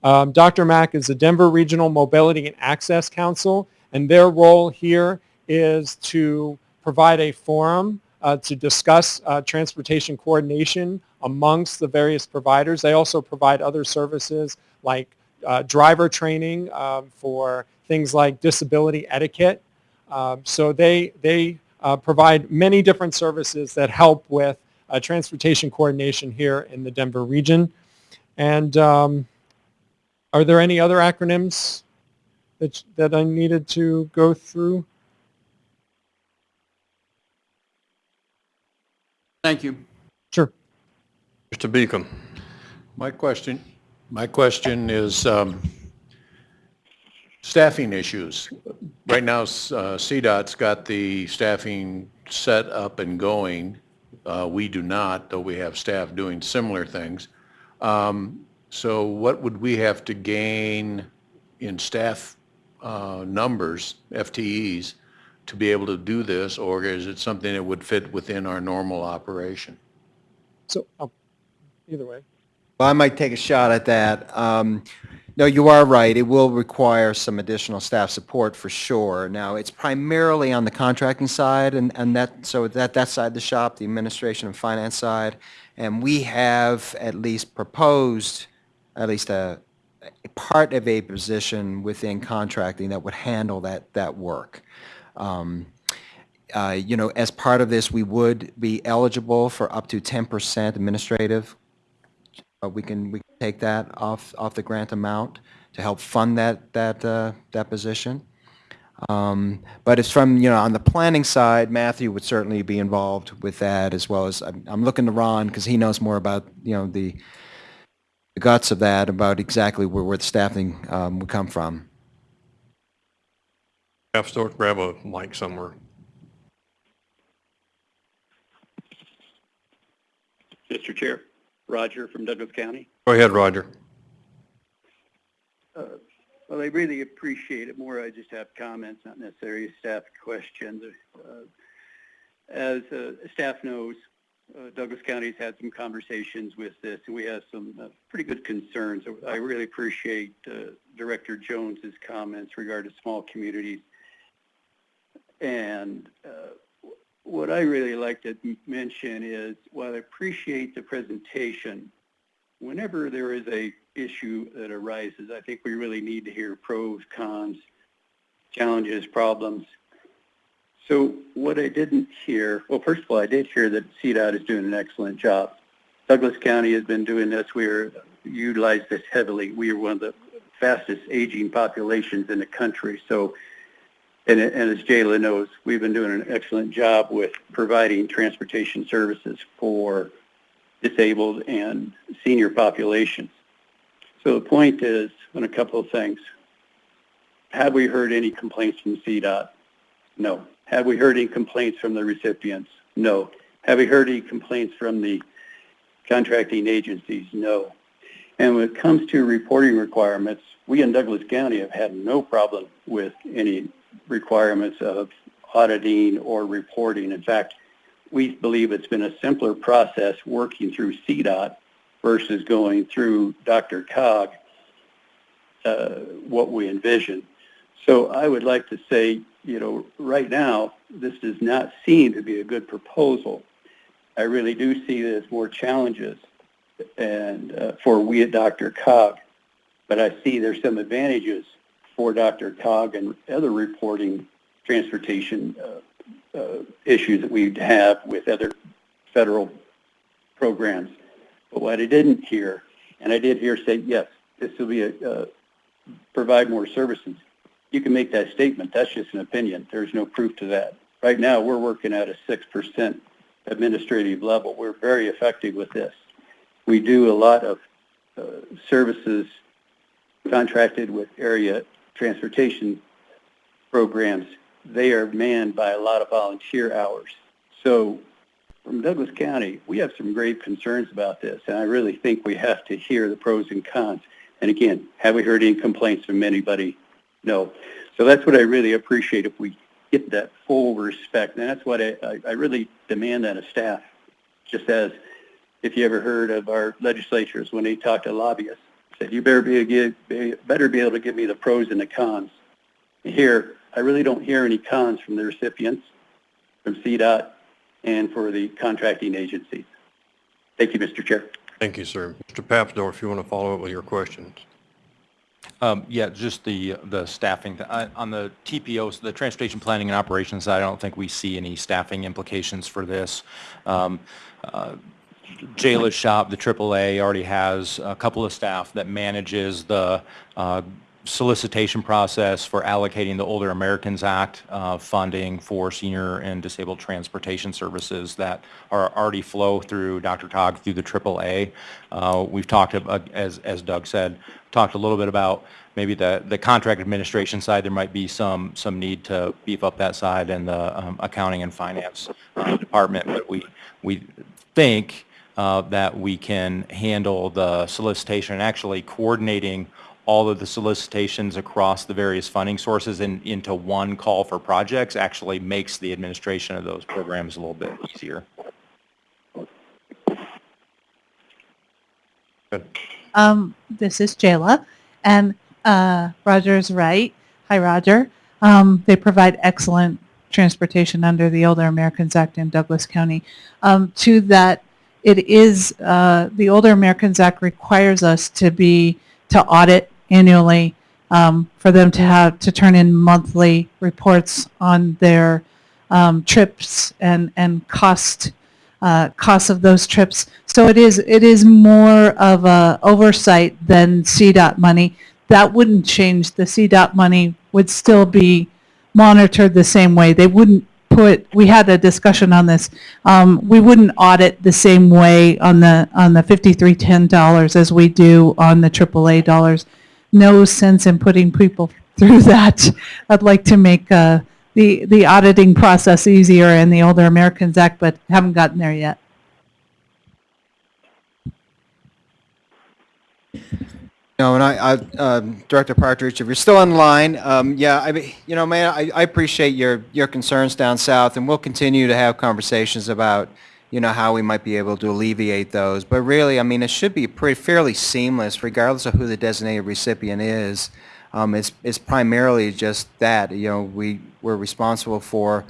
Um, DRMAC is the Denver Regional Mobility and Access Council, and their role here is to provide a forum uh, to discuss uh, transportation coordination amongst the various providers. They also provide other services like uh, driver training um, for things like disability etiquette. Um, so they, they uh, provide many different services that help with uh, transportation coordination here in the Denver region. And um, are there any other acronyms that, that I needed to go through? thank you. Sure. Mr. Beacom? My question, my question is um, staffing issues. Right now, uh, CDOT's got the staffing set up and going. Uh, We do not, though we have staff doing similar things. Um, So what would we have to gain in staff uh, numbers, FTEs, to be able to do this? Or is it something that would fit within our normal operation? So, oh, either way. Well, I might take a shot at that. Um, No, you are right. It will require some additional staff support for sure. Now, it's primarily on the contracting side and, and that, so that, that side of the shop, the administration and finance side. And we have at least proposed at least a, a part of a position within contracting that would handle that, that work. Um, uh, You know, as part of this, we would be eligible for up to 10% administrative uh, we can, we can take that off, off the grant amount to help fund that, that, uh, that position. Um, But it's from, you know, on the planning side, Matthew would certainly be involved with that as well as, I'm, I'm looking to Ron because he knows more about, you know, the the guts of that, about exactly where, where the staffing um, would come from. Have to grab a mic somewhere. Mr. Chair, Roger from Douglas County. Go ahead, Roger. Uh, Well, I really appreciate it more. I just have comments, not necessarily staff questions. Uh, As uh, staff knows, uh, Douglas County's had some conversations with this, and we have some uh, pretty good concerns. I really appreciate uh, Director Jones's comments regarding small communities. And uh, what I really like to mention is, while I appreciate the presentation, whenever there is a issue that arises, I think we really need to hear pros, cons, challenges, problems. So what I didn't hear, well, first of all, I did hear that CDOT is doing an excellent job. Douglas County has been doing this. We are utilize this heavily. We are one of the fastest aging populations in the country. So, and, and as Jayla knows, we've been doing an excellent job with providing transportation services for disabled and senior populations. So the point is on a couple of things. Have we heard any complaints from CDOT? No. Have we heard any complaints from the recipients? No. Have we heard any complaints from the contracting agencies? No. And when it comes to reporting requirements, we in Douglas County have had no problem with any requirements of auditing or reporting. In fact, we believe it's been a simpler process working through CDOT versus going through DRCOG, uh, what we envision. So I would like to say, you know, right now, this does not seem to be a good proposal. I really do see there's more challenges and uh, for we at DRCOG, but I see there's some advantages for DRCOG and other reporting transportation uh, uh, issues that we have with other federal programs. But what I didn't hear, and I did hear say, yes, this will be a, uh, provide more services. You can make that statement. That's just an opinion. There's no proof to that. Right now, we're working at a 6% administrative level. We're very effective with this. We do a lot of uh, services contracted with area transportation programs. They are manned by a lot of volunteer hours. So from Douglas County, we have some grave concerns about this, and I really think we have to hear the pros and cons. And again, have we heard any complaints from anybody? No. So that's what I really appreciate if we get that full respect, and that's what I, I, I really demand that of staff. Just as if you ever heard of our legislatures when they talk to lobbyists, said you better be, give, be better be able to give me the pros and the cons. Here, I really don't hear any cons from the recipients, from CDOT, and for the contracting agencies. Thank you, Mr. Chair. Thank you, sir. Mr. Papsdorf, if you want to follow up with your questions. Um, Yeah, just the, the staffing. Uh, On the TPOs, the Transportation Planning and Operations side, I don't think we see any staffing implications for this. Um, uh, Jayla's shop, the AAA, already has a couple of staff that manages the uh, solicitation process for allocating the Older Americans Act uh, funding for senior and disabled transportation services that are already flow through DRCOG through the AAA. Uh, We've talked, about, as, as Doug said, talked a little bit about maybe the, the contract administration side, there might be some, some need to beef up that side and the um, accounting and finance uh, department, but we, we think uh, that we can handle the solicitation and actually coordinating all of the solicitations across the various funding sources in, into one call for projects actually makes the administration of those programs a little bit easier. Um, this is Jayla, and uh, Roger's right. Hi, Roger. Um, they provide excellent transportation under the Older Americans Act in Douglas County. Um, to that, it is uh, the Older Americans Act requires us to be to audit annually um, for them to have to turn in monthly reports on their um, trips and and cost uh, costs of those trips. So it is it is more of a oversight than CDOT money. That wouldn't change. The CDOT money would still be monitored the same way. They wouldn't put. We had a discussion on this. Um, we wouldn't audit the same way on the on the 5310 dollars as we do on the AAA dollars. No sense in putting people through that. I'd like to make uh, the the auditing process easier in the Older Americans Act, but haven't gotten there yet. No, and I, I, um, Director Partridge, if you're still on the line, um, yeah, I you know, man, I, I appreciate your, your concerns down south, and we'll continue to have conversations about, you know, how we might be able to alleviate those. But really, I mean, it should be pretty fairly seamless, regardless of who the designated recipient is. Um, it's, it's primarily just that, you know, we, we're responsible for,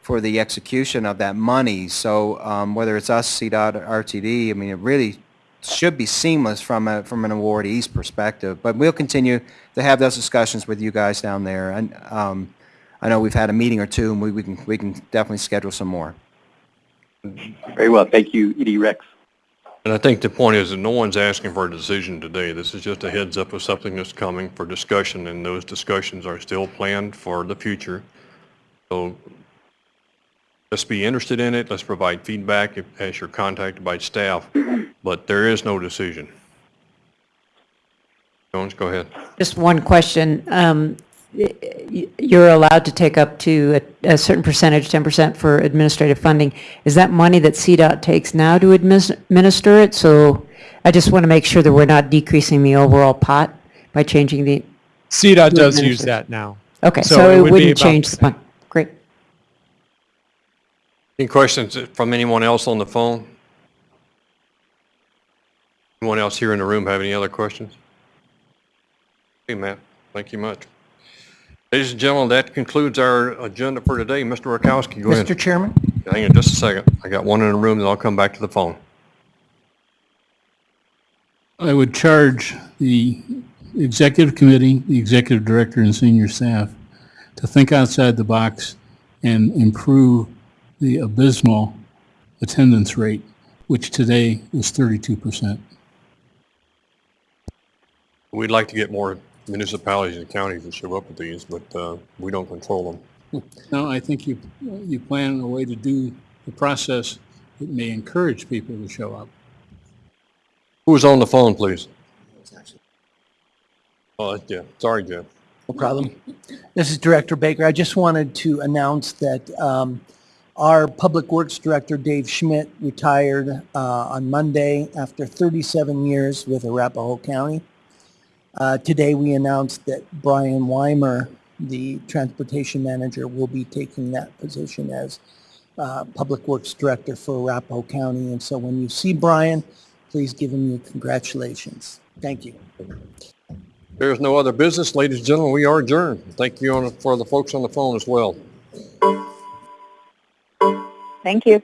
for the execution of that money. So um, whether it's us, CDOT, or RTD, I mean, it really should be seamless from a, from an awardee's perspective. But we'll continue to have those discussions with you guys down there. And um, I know we've had a meeting or two, and we, we can we can definitely schedule some more. Very well. Thank you, Edie Rex. And I think the point is that no one's asking for a decision today. This is just a heads up of something that's coming for discussion, and those discussions are still planned for the future. So let's be interested in it. Let's provide feedback if, as you're contacted by staff, but there is no decision. Jones, go ahead. Just one question. Um, y- y- You're allowed to take up to a a certain percentage, 10% for administrative funding. Is that money that CDOT takes now to administer it? So I just want to make sure that we're not decreasing the overall pot by changing the, CDOT does use that now. okay, so it would wouldn't change the the fund. Great. Any questions from anyone else on the phone? Anyone else here in the room have any other questions? Hey, Matt, thank you much. Ladies and gentlemen, that concludes our agenda for today. Mr. Rakowski, go ahead. Mr. Chairman? Hang on just a second. I got one in the room, then I'll come back to the phone. I would charge the executive committee, the executive director, and senior staff to think outside the box and improve the abysmal attendance rate, which today is 32%. We'd like to get more municipalities and counties to show up with these, but uh, we don't control them. No, I think you, you plan a way to do the process that may encourage people to show up. Who's on the phone, please? Oh, that's Jeff. Sorry, Jeff. No problem. This is Director Baker. I just wanted to announce that um, our Public Works Director, Dave Schmidt, retired uh, on Monday after 37 years with Arapahoe County. Uh, Today, we announced that Brian Weimer, the Transportation Manager, will be taking that position as uh, Public Works Director for Arapahoe County. And so when you see Brian, please give him your congratulations. Thank you. There's no other business. Ladies and gentlemen, we are adjourned. Thank you on- for the folks on the phone as well. Thank you.